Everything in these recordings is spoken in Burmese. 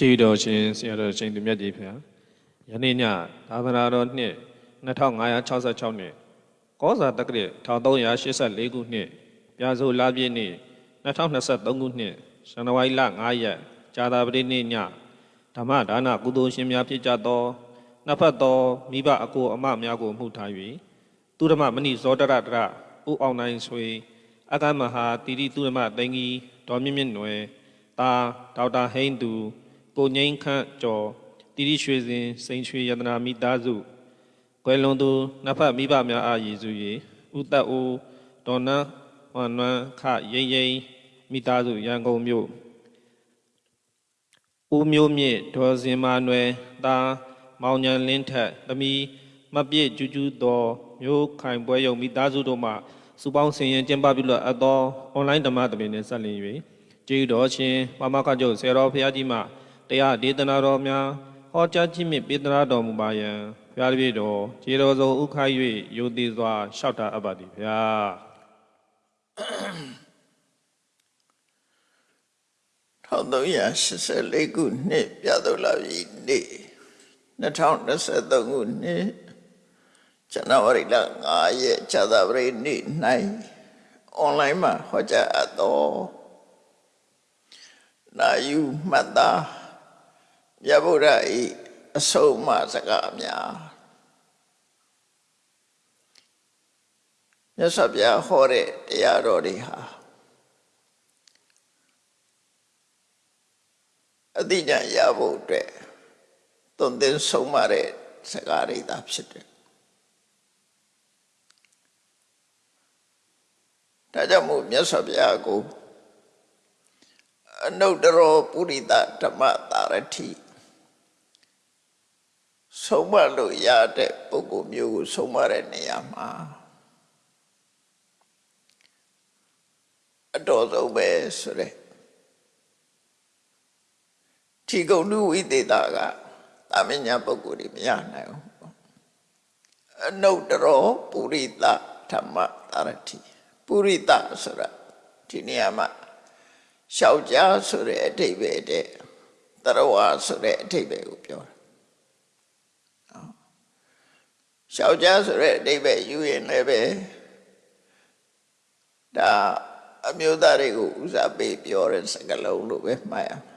တည်တော်ရှင်ဆရာတော်ရှင်သူမြတ်ကြီးဖေယနေ့ညသာသနာတော်နှစ်2566နှစ်ကောဇာတက္ကရာ1384ခုနှစ်ပြာဆိုလပြည့်နေ့2023ခုနှစ်ဇန်နဝါရီလ9ရက်ဇာတာပတိနေ့ညဓမ္မဒါနကုသိုလ်ရှင်များဖြစ်ကြသောနှစ်ဖက်သောမိဘအကိုအမများကိုမှုထား၍သူဓမ္မမဏိဇောတရတရဦးအောင်နိုင်ဆွေအကမဟာတိတိသူဓမ္မသိင်္ဂီဒေါ်မြင့်မြင့်နွယ်တာဒေါက်တာဟိန်းသူ ကိုငိမ့်ခန့်ကျော်တိတိရွှေစင်စိန်ရွှေယတနာမိသားစုကွယ်လွန်သူနှစ်ဖက်မိဘများအားရည်စူ၍ဥတ္တအိုဒေါ်နန်းဝမ်နွမ်းခရိမ့်ရိမ့်မိသားစုရန်ကုန်မြို့ဦးမျိုးမြင့်ဒေါ်စင်မာနွယ်တာမောင်ညံလင်းထက်သမီးမပြည့်ကျူးကျူးတော်မျိုးခိုင်ပွဲယုံမိသားစုတို့မှစုပေါင်းဆင်ရင်ကျင်းပပြုလို့အပ်သောအွန်လိုင်းဓမ္မသဘင်နှင့်ဆက်လျင်၍ကျေးတော်ရှင်ပမခကျုပ်ဆေတော်ဖရာကြီးမှ တရားဒေသနာတော်များဟောကြားခြင်းမြင့်ပေးသနာတော်မူပါယံဖရာတပည့်တော်ခြေတော်စုံဥခိုင်း၍ယုံသေးစွာလျှောက်တာအပ်ပါသည်ဖရာ1384ခုနှစ်ပြတ်တော်လာပြီနေ့2023ခုနှစ်ဇန်နဝါရီလ9ရက်ဇာတာပရိနေ့၌အွန်လိုင်းမှာဟောကြားအပ်သောနာယူမှတ်သား မြတ်ဗုဒ္ဓ၏အဆုံးအမစကားများမြတ်စွာဘုရားဟောတဲ့တရားတော်တွေဟာအတိညာရဖို့အတွက်သွန်သင်ဆုံးမတဲ့စကားတွေသာဖြစ်တယ်။ဒါကြောင့်မို့မြတ်စွာဘုရားကိုအနုတ္တရောပုရိသဓမ္မတာရတိ ဆုံးမလို့ရတဲ့ပုဂ္ဂိုလ်မျိုးကိုဆုံးမတဲ့နေရာမှာအတော်ဆုံးပဲဆိုတဲ့ထီကုံလူဝိသေတာကတာမညာပုဂ္ဂိုလ်တွေမရနိုင်ဘူးအနုတ္တရောပုရိသဓမ္မတာရတိပုရိသဆိုတာဒီနေရာမှာရှောက်ကြားဆိုတဲ့အဓိပ္ပာယ်တဲ့တရဝါဆိုတဲ့အဓိပ္ပာယ်ကိုပြောတာ ရှောက်ကြားဆိုတဲ့အဓိပ္ပာယ်ယူရင်လည်းပဲဒါအမျိုးသားတွေကိုဥစားပေးပြောတဲ့စကားလုံးလို့ပဲမှတ်ရမယ်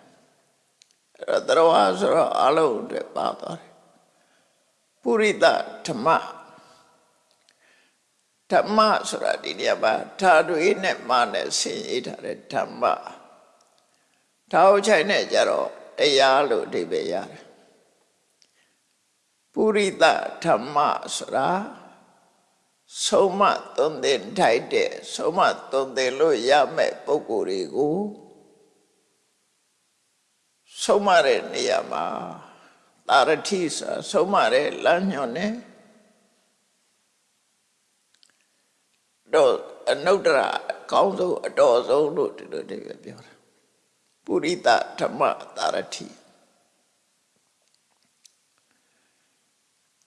အဲ့တော့တရဝဆိုတော့အလုံးအတွက်ပါသွားတယ်ပုရိသဓမ္မဓမ္မဆိုတာဒီနေရာမှာဓာတွေနဲ့မနဲ့ဆင်ရေးထားတဲ့ဓမ္မဓာတ်ချိုင်နဲ့ကြတော့တရားလို့အဓိပ္ပာယ်ရတယ် ပုရိသဓမ္မဆိုတာဆုံးမသွန်သင်ထိုက်တဲ့ဆုံးမသွန်သင်လို့ရမဲ့ပုံကိုယ်တွေကိုဆုံးမတဲ့နေရာမှာတာရတိဆိုဆုံးမတဲ့လမ်းညွန်နဲ့တော့အနုတ္တရအကောင်းဆုံးအတော်ဆုံးလို့ဒီလိုတည်းပြောတာပုရိသဓမ္မတာရတိ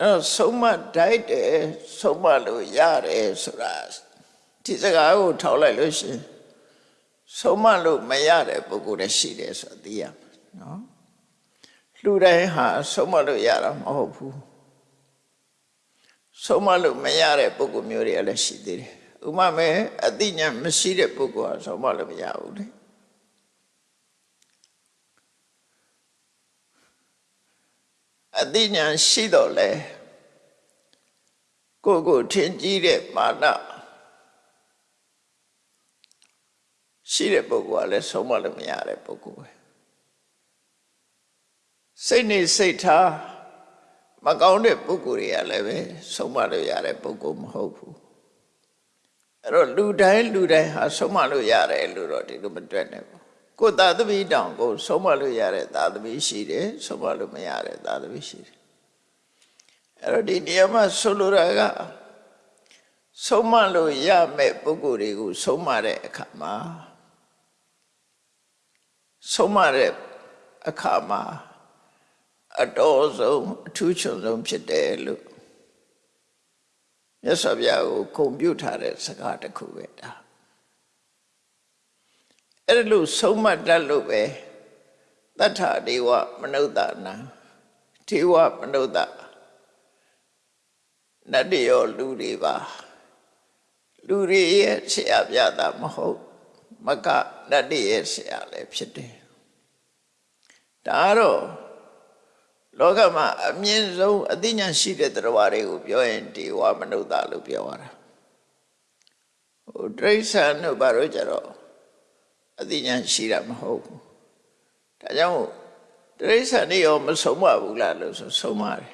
အဲဆုံးမတိုက်တယ်ဆုံးမလို့ရတယ်ဆိုတာဒီစကားကိုထောက်လိုက်လို့ရှိရင်ဆုံးမလို့မရတဲ့ပုဂ္ဂိုလ်လည်းရှိတယ်ဆိုတာသိရမှာနော်လူတိုင်းဟာဆုံးမလို့ရတာမဟုတ်ဘူးဆုံးမလို့မရတဲ့ပုဂ္ဂိုလ်မျိုးတွေကလည်းရှိသေးတယ်ဥပမာအသိဉာဏ်မရှိတဲ့ပုဂ္ဂိုလ်ဟာဆုံးမလို့မရဘူးလေ အသိဉာဏ်ရှိတော့လေကိုယ့်ကိုယ်ထင်ကြီးတဲ့မာနရှိတဲ့ပုဂ္ဂိုလ်ကလည်းဆုံးမလို့မရတဲ့ပုဂ္ဂိုလ်ပဲစိတ်နေစိတ်ထားမကောင်းတဲ့ပုဂ္ဂိုလ်တွေကလည်းပဲဆုံးမလို့ရတဲ့ပုဂ္ဂိုလ်မဟုတ်ဘူးအဲ့တော့လူတိုင်းလူတိုင်းဟာဆုံးမလို့ရတယ်လို့တော့ဒီလိုမတွေ့နဲ့ဘူး ကိုယ်သာသမီတောင်ကိုဆုံးမလို့ရတဲ့သာသမီရှိတယ်ဆုံးမလို့မရတဲ့သာသမီရှိတယ်အဲ့တော့ဒီနေရာမှာဆိုလိုတာကဆုံးမလို့ရမဲ့ပုဂ္ဂိုလ်တွေကိုဆုံးမတဲ့အခါမှာဆုံးမတဲ့အခါမှာအတော်ဆုံးအထူးချွန်ဆုံးဖြစ်တယ်လို့မြတ်စွာဘုရားကိုဂုဏ်ပြုထားတဲ့စကားတစ်ခုပဲဒါ အဲ့လိုဆုံးမတတ်လို့ပဲတတ္ထဒေဝမနုဿနာဒေဝမနုဿနတ်တွေရောလူတွေပါလူတွေရဲ့ဆရာပြတာမဟုတ်မကနတ်တွေရဲ့ဆရာလည်းဖြစ်တယ်ဒါကတော့လောကမှာအမြင့်ဆုံးအသိဉာဏ်ရှိတဲ့တရားတွေကိုပြောရင်ဒေဝမနုဿလို့ပြောရတာဟိုတိရစ္ဆာန်တို့ဘာလို့ကြတော့ အသိဉာဏ်ရှိတာမဟုတ်ဘူးဒါကြောင့်တိရစ္ဆာန်တွေရောမဆုံးမဘူးလားလို့ဆိုဆုံးမတယ်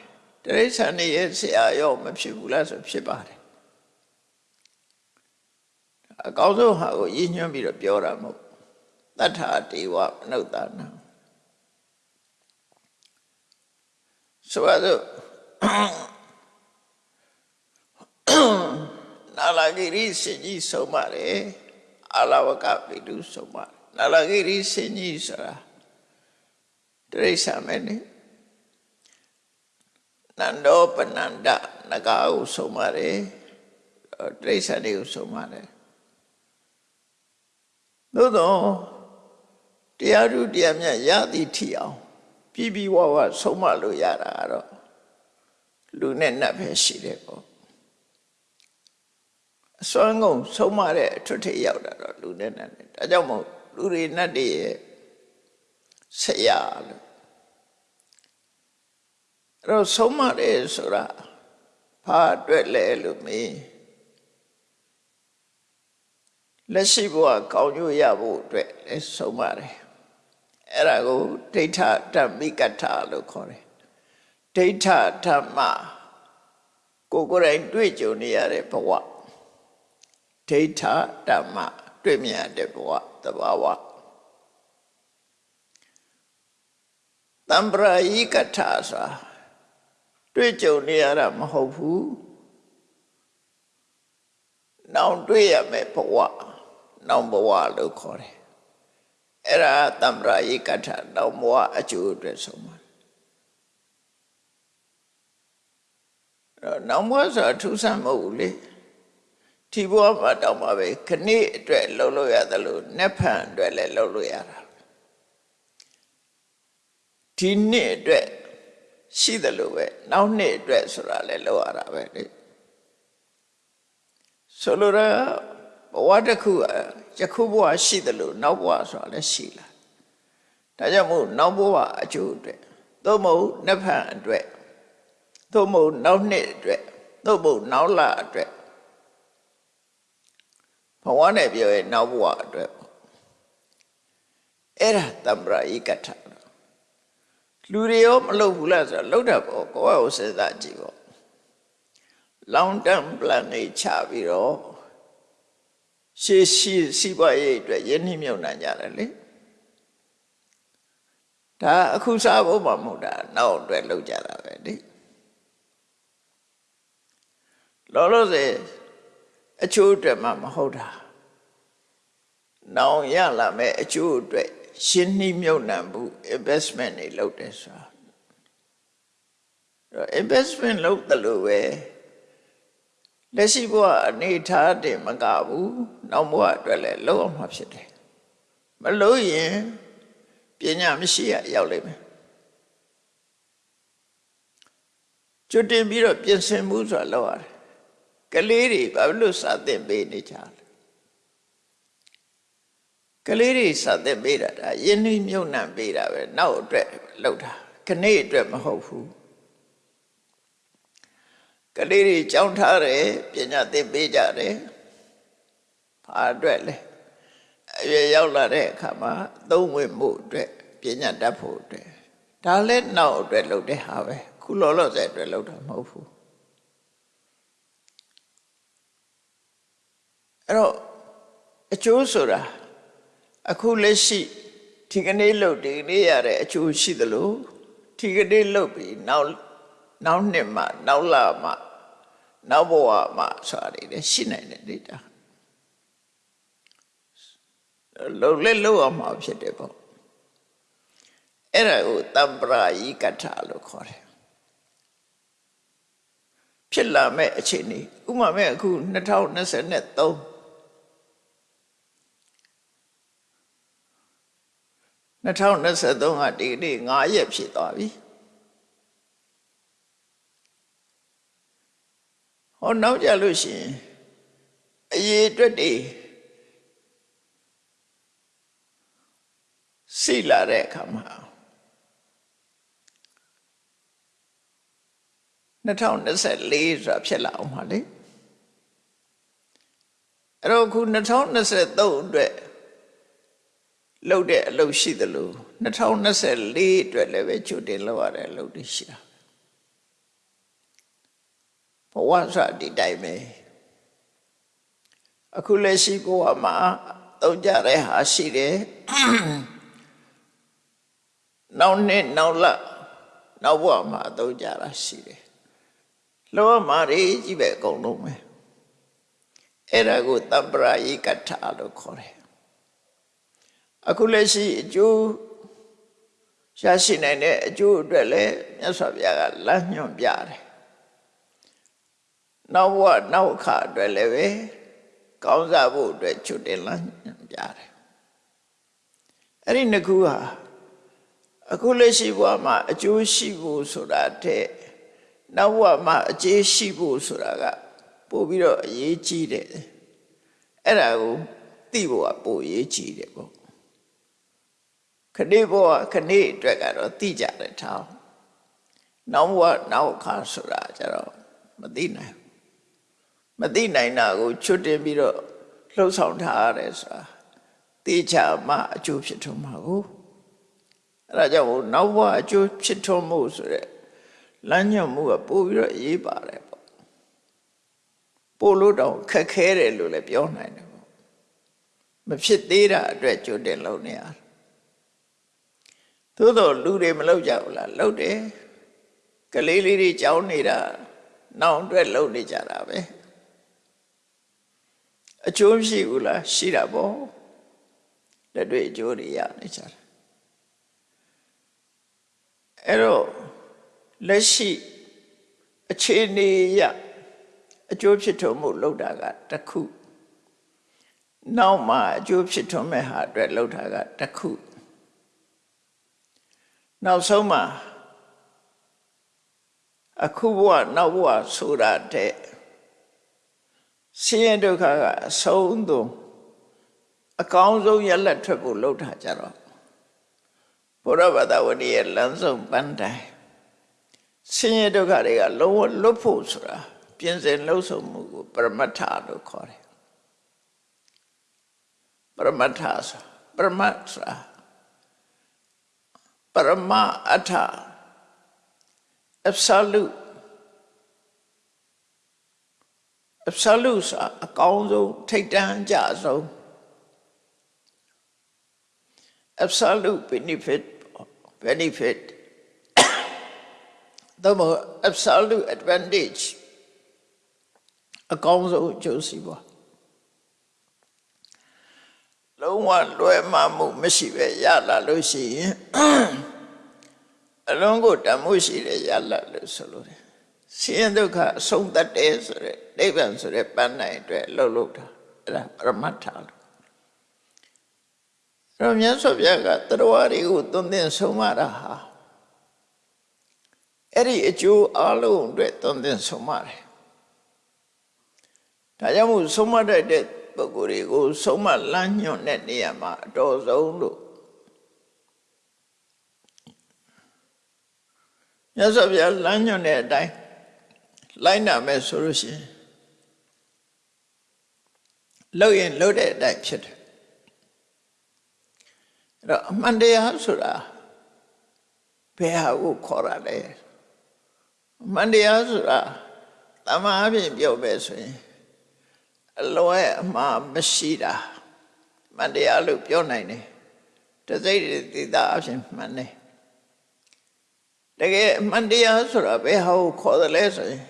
တိရစ္ဆာန်တွေရဲ့ဆရာရောမဖြစ်ဘူးလားဆိုဖြစ်ပါတယ်အကောင်းဆုံးဟာကိုရည်ညွှန်းပြီးတော့ပြောတာမဟုတ်တတ္ထာဒေဝမနုဿနာဆိုရတော့နာလာဂိရိစင်ကြီးဆုံးပါတယ် အာလဝကပိတုဆုံးပါတယ်နာလာဂိရိစင်ကြီးဆိုတာတိရိစ္ဆာန်မဲနေနန္ဒောပနန္ဒနဂါကိုဆုံးပါတယ်တိရိစ္ဆာန်တွေကိုဆုံးပါတယ်သို့တော့တရားထုတရားမြတ်ရသည်ထီအောင်ပြီးပြီးဝဝဆုံးမလို့ရတာကတော့လူနဲ့နတ်ပဲရှိတယ်ပေါ့အ စွမ်းကုန်ဆုံးမတဲ့အထွတ်ထိပ်ရောက်တာတော့လူနဲ့နတ်နဲ့ဒါကြောင့်မို့လူတွေနတ်တွေရဲ့ဆရာလို့အဲ့တော့ဆုံးမတယ်ဆိုတာဘာအတွက်လဲလို့မေးလက်ရှိဘဝကောင်းကျိုးရဖို့အတွက်လဲဆုံးမတယ်အဲ့ဒါကိုဒိဋ္ဌဓမ္မိကထာလို့ခေါ်တယ်ဒိဋ္ဌဓမ္မကိုယ်ကိုယ်တိုင်တွေ့ကြုံနေရတဲ့ဘဝ ဒိဋ္ဌဓမ္မတွေ့မြင်တဲ့ဘဝတဘာဝတံပရာယိကထာဆိုတွေ့ကြုံနေရတာမဟုတ်ဘူးနောင်တွေ့ရမယ်ဘဝနောင်ဘဝလို့ခေါ်တယ်အဲ့ဒါတမ္ပရာယိကထနောင်ဘဝအကျိုးအတွက်ဆုံးပါအဲ့နောင်ဘဝဆိုတာထူးဆန်းမဟုတ်ဘူးလေ ဒီဘဝမှာတောင်မှပဲခဏိအတွက်လှုပ်လို့ရတယ်လို့နက်ဖန်အတွက်လည်းလှုပ်လို့ရတာဒီနှစ်အတွက်ရှိတယ်လို့ပဲနောက်နှစ်အတွက်ဆိုတာလည်းလှုပ်ရတာပဲလေဆိုလိုတာဘဝတစ်ခုယခုဘဝရှိတယ်လို့နောက်ဘဝဆိုတာလည်းရှိလာဒါကြောင့်မို့နောက်ဘဝအကျိုးအတွက်သို့မဟုတ်နှစ်ဖန်အတွက်သို့မဟုတ်နောက်နှစ်အတွက်သို့မဟုတ်နောက်လအတွက် ဘဝနဲ့ပြောရင်နောက်ဘဝအတွက်အဲ့ဒါတမ္ပရာဤကထလူတွေရောမလုပ်ဘူးလားဆိုတော့လုပ်တတ်ပေါ့ကိုယ့်အကိုစဉ်းစားကြည့်ပေါ့ long term plan တွေချပြီးတော့ရှေးရှိစီးပွားရေးအတွက်ယဉ်နှိမ့်မြုံနိုင်ကြတယ်လေဒါအခုစားဖို့မှမဟုတ်တာနောက်အတွက်လုပ်ကြတာပဲလေလောလောဆယ် အချိုးအတွက်မှမဟုတ်တာနောင်ရလာမဲ့အချိုးအတွက်ရှင်းနှိမ့်မြုံနှံမှု investment တွေလုပ်တယ်ဆိုတာအဲ့ investment လုပ်တယ်လို့ပဲလက်ရှိဘဝအနေထားတင်မကဘူးနောက်ဘဝအတွက်လည်းလုပ်အောင်မှာဖြစ်တယ်မလို့ရင်ပညာမရှိရရောက်လိမ့်မယ်ကျွတ်တင်ပြီးတော့ပြင်ဆင်မှုဆိုတာလောက်ရတယ် ကလေးတွေဘာလို့စသင်ပေးနေကြလဲကလေးတွေစသင်ပေးတာဒါယဉ်နှိမ့်မြုပ်နှံပေးတာပဲနောက်အတွက်လောက်တာခဏအတွက်မဟုတ်ဘူးကလေးတွေကြောင်းထားတယ်ပညာသင်ပေးကြတယ်ဘာအတွက်လဲအရွယ်ရောက်လာတဲ့အခါမှာသုံးဝင်မှုအတွက်ပညာတတ်ဖို့အတွက်ဒါလည်းနောက်အတွက်လုပ်တဲ့ဟာပဲခုလောလောဆယ်အတွက်လုပ်တာမဟုတ်ဘူး အဲ့တော့အကျိုးဆိုတာအခုလက်ရှိဒီကနေ့လုပ်ဒီကနေ့ရတဲ့အကျိုးရှိသလိုဒီကနေ့လုပ်ပြီးနောက်နောက်နှစ်မှနောက်လမှနောက်ဘဝမှဆိုတာတွေလည်းရှိနိုင်တယ်လေတာလုံလဲလုံအောင်မှာဖြစ်တယ်ပေါ့အဲ့ဒါကိုတမ္ပရာယိကထာလို့ခေါ်တယ်ဖြစ်လာမဲ့အခြေအနေဥမာမဲ့အခု2023 2023ကဒီနေ့9ရက်ဖြစ်သွားပြီဟောနောက်ကြလို့ရှိရင်အရေးအတွက်တွေစိလာတဲ့အခါမှာ2024ဆိုတာဖြစ်လာအောင်ပါလေအဲ့တော့ခု2023အတွက် လုပ်တဲ့အလုပ်ရှိသလို2024အတွက်လည်းပဲကြိုတင်လုပ်ရတဲ့အလုပ်တွေရှိတာဘဝဆိုတာဒီတိုင်းပဲအခုလက်ရှိဘဝမှာသုံးကြတဲ့ဟာရှိတယ်နောက်နှစ်နောက်လနောက်ဘဝမှာသုံးကြတာရှိတယ်လောမှာရေးကြီးပဲအကုန်လုံးပဲအဲ့ဒါကိုတပ္ပရာယိကထလို့ခေါ်တယ် အခုလက်ရှိအကျိုးရရှိနိုင်တဲ့အကျိုးအတွက်လည်းမြတ်စွာဘုရားကလမ်းညွှန်ပြတယ်နောက်ဘဝနောက်အခါအတွက်လည်းပဲကောင်းစားဖို့အတွက်ချွတ်တင်လမ်းညွှန်ပြတယ်အဲ့ဒီနှစ်ခုဟာအခုလက်ရှိဘဝမှာအကျိုးရှိဖို့ဆိုတာတဲ့နောက်ဘဝမှာအကျေးရှိဖို့ဆိုတာကပို့ပြီးတော့အရေးကြီးတယ်အဲ့ဒါကိုသိဖို့ကပို့အရေးကြီးတယ်ပေါ့ ခဏဘဝခဏအတွက်ကတော့သိကြတယ်ထောင်းနောက်ဘဝနောက်အခါဆိုတာကျတော့မသိနိုင်မသိနိုင်တာကိုချွတ်တင်ပြီးတော့လှုပ်ဆောင်ထားရတယ်ဆိုတာသိချာမှအကျိုးဖြစ်ထွန်းမှာကိုအဲ့ဒါကြောင့်နောက်ဘဝအကျိုးဖြစ်ထွန်းမှုဆိုတဲ့လမ်းညွှန်မှုကပို့ပြီးတော့ရေးပါတယ်ပေါ့ပို့လို့တော့ခက်ခဲတယ်လို့လည်းပြောနိုင်တယ်ပေါ့မဖြစ်သေးတာအတွက်ကြိုတင်လုပ်နေရတယ် သို့တော့လူတွေမလုပ်ကြဘူးလားလုပ်တယ်ကလေးလေးတွေကြောင်းနေတာနောက်အတွက်လုပ်နေကြတာပဲအကျိုးရှိဘူးလားရှိတာပေါ့လက်တွေ့အကျိုးတွေရနေကြတာအဲ့တော့လက်ရှိအခြေအနေရအကျိုးဖြစ်ထွန်းမှုလောက်တာကတစ်ခုနောက်မှအကျိုးဖြစ်ထွန်းမဲ့ဟာအတွက်လောက်တာကတစ်ခု နောက်ဆုံးမှာအခုဘဝနောက်ဘဝဆိုတာတဲ့ဆင်းရဲဒုက္ခကအဆုံးသုံးအကောင်းဆုံးရလက်ထွက်ဖို့လှုပ်ထားကြတော့ဘုရားဘာသာဝင်ရဲ့လမ်းဆုံးပန်းတိုင်ဆင်းရဲဒုက္ခတွေကလုံးဝလွတ်ဖို့ဆိုတာပြင်ဆင်လှုပ်ဆောင်မှုကိုပရမတ္ထလို့ခေါ်တယ်ပရမတ္ထဆိုပရမတ်ဆိုတာ ပရမအထ absolute absolute ဆိုတာအကောင်းဆုံးထိတ်တန်းကြဆုံး absolute benefit benefit သို့မဟုတ် absolute advantage အကောင်းဆုံးအကျိုးစီးပွား လုံးဝလွယ်မှမှုမရှိပဲရလာလို့ရှိရင်အလုံးကိုတမှုရှိတယ်ရလာလို့ဆိုလို့တယ်ဆင်းရဲဒုက္ခအဆုံးသတ်တယ်ဆိုတဲ့နိဗ္ဗာန်ဆိုတဲ့ပန်းနိုင်အတွက်လှုပ်လှုပ်တာအဲ့ဒါပရမတ္ထလို့အဲ့တော့မြတ်စွာဘုရားကတရားတွေကိုသွန်သင်ဆုံးမတာဟာအဲ့ဒီအကျိုးအလုံးအတွက်သွန်သင်ဆုံးမတယ်ဒါကြောင့်မို့ဆုံးမတတ်တဲ့ ပုဂ္ဂိုလ်တွေကိုဆုံးမလမ်းညွှန်တဲ့နေရာမှာအတော်ဆုံးလို့မြတ်စွာဘုရားလမ်းညွှန်တဲ့အတိုင်းလိုက်နာမယ်ဆိုလို့ရှိရင်လှုပ်ရင်လှုပ်တဲ့အတိုင်းဖြစ်တယ်အဲ့တော့အမှန်တရားဆိုတာဘယ်ဟာကိုခေါ်ရလဲအမှန်တရားဆိုတာတမန်အပြင်ပြောပဲဆိုရင် အလွဲအမှားမရှိတာမှန်တရားလို့ပြောနိုင်တယ်တစိတ်တိတာအဖြစ်မှန်တယ်တကယ်အမှန်တရားဆိုတာဘယ်ဟာကိုခေါ်တယ်လဲဆိုရင်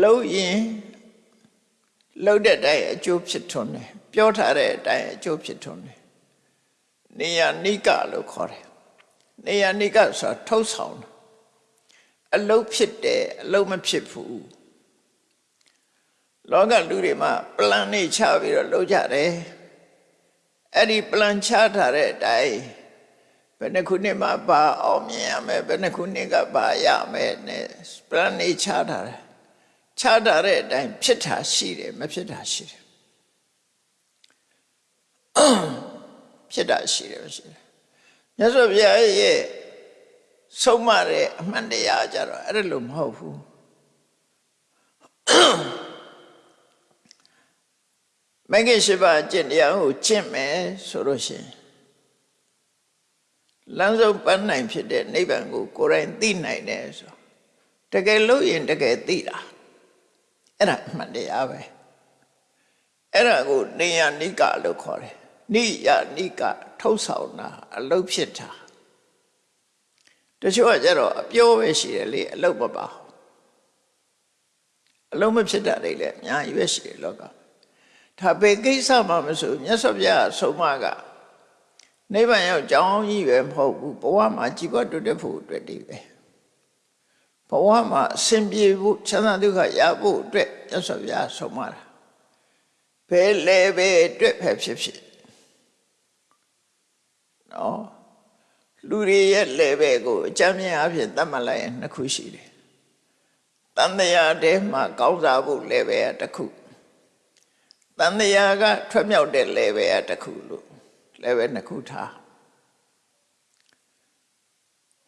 လှုပ်ရင်လှုပ်တဲ့အတိုင်းအကျိုးဖြစ်ထွန်းတယ်ပြောထားတဲ့အတိုင်းအကျိုးဖြစ်ထွန်းတယ်နေယနိကလို့ခေါ်တယ်နေယနိကဆိုတာထုတ်ဆောင်တယ်အလုတ်ဖြစ်တယ်အလုတ်မဖြစ်ဘူး လောကလူတွေမှာပလန်နေချပြီးတော့လုပ်ကြတယ်အဲ့ဒီပလန်ချထားတဲ့အတိုင်းဘယ်နှခုနှစ်မှပါအောင်မြင်ရမယ်ဘယ်နှခုနှစ်ကပါရမယ်နဲ့ပလန်နေချထားတယ်ချထားတဲ့အတိုင်းဖြစ်တာရှိတယ်မဖြစ်တာရှိတယ်ဖြစ်တာရှိတယ်မရှိတယ်မြတ်စွာဘုရားရဲ့ဆုံးမတဲ့အမှန်တရားကြတော့အဲ့ဒါလိုမဟုတ်ဘူး မဂ္ဂင်ရှိပါကျင့်တရားကိုကျင့်မယ်ဆိုလို့ရှိရင်လမ်းဆုံးပန်းနိုင်ဖြစ်တဲ့နိဗ္ဗာန်ကိုကိုယ်တိုင်သိနိုင်တယ်ဆိုတကယ်လို့ရင်တကယ်သိတာအဲ့ဒါအမှန်တရားပဲအဲ့ဒါကိုနေယနိကလို့ခေါ်တယ်နိယနိကထုတ်ဆောင်တာအလုတ်ဖြစ်တာတချို့ကကြတော့အပြောပဲရှိတယ်လေအလုတ်မပါဘူးအလုံးမဖြစ်တာတွေလည်းအများကြီးပဲရှိတယ်လောက ဒါပေကိစ္စမှမဆိုမြတ်စွာဘုရားဆုံးမကနိဗ္ဗာန်ရောက်ကြောင်းကြီးပဲမဟုတ်ဘူးဘဝမှာကြည်ပွားတိုးတက်ဖို့အတွက်တည်းပဲဘဝမှာအစဉ်ပြေဖို့ချမ်းသာဒုက္ခရဖို့အတွက်မြတ်စွာဘုရားဆုံးမတာဘယ်လဲပဲအတွက်ပဲဖြစ်ဖြစ်နော်လူတွေရဲ့ level ကိုအကြမ်းမြင်အဖြစ်သတ်မှတ်လိုက်ရင်နှစ်ခုရှိတယ်။တန်တရားတဲမှာကောင်းစားဖို့ level ကတစ်ခု။ တန်တရားကထွက်မြောက်တဲ့ level ကတစ်ခုလို့ level နှစ်ခုထား။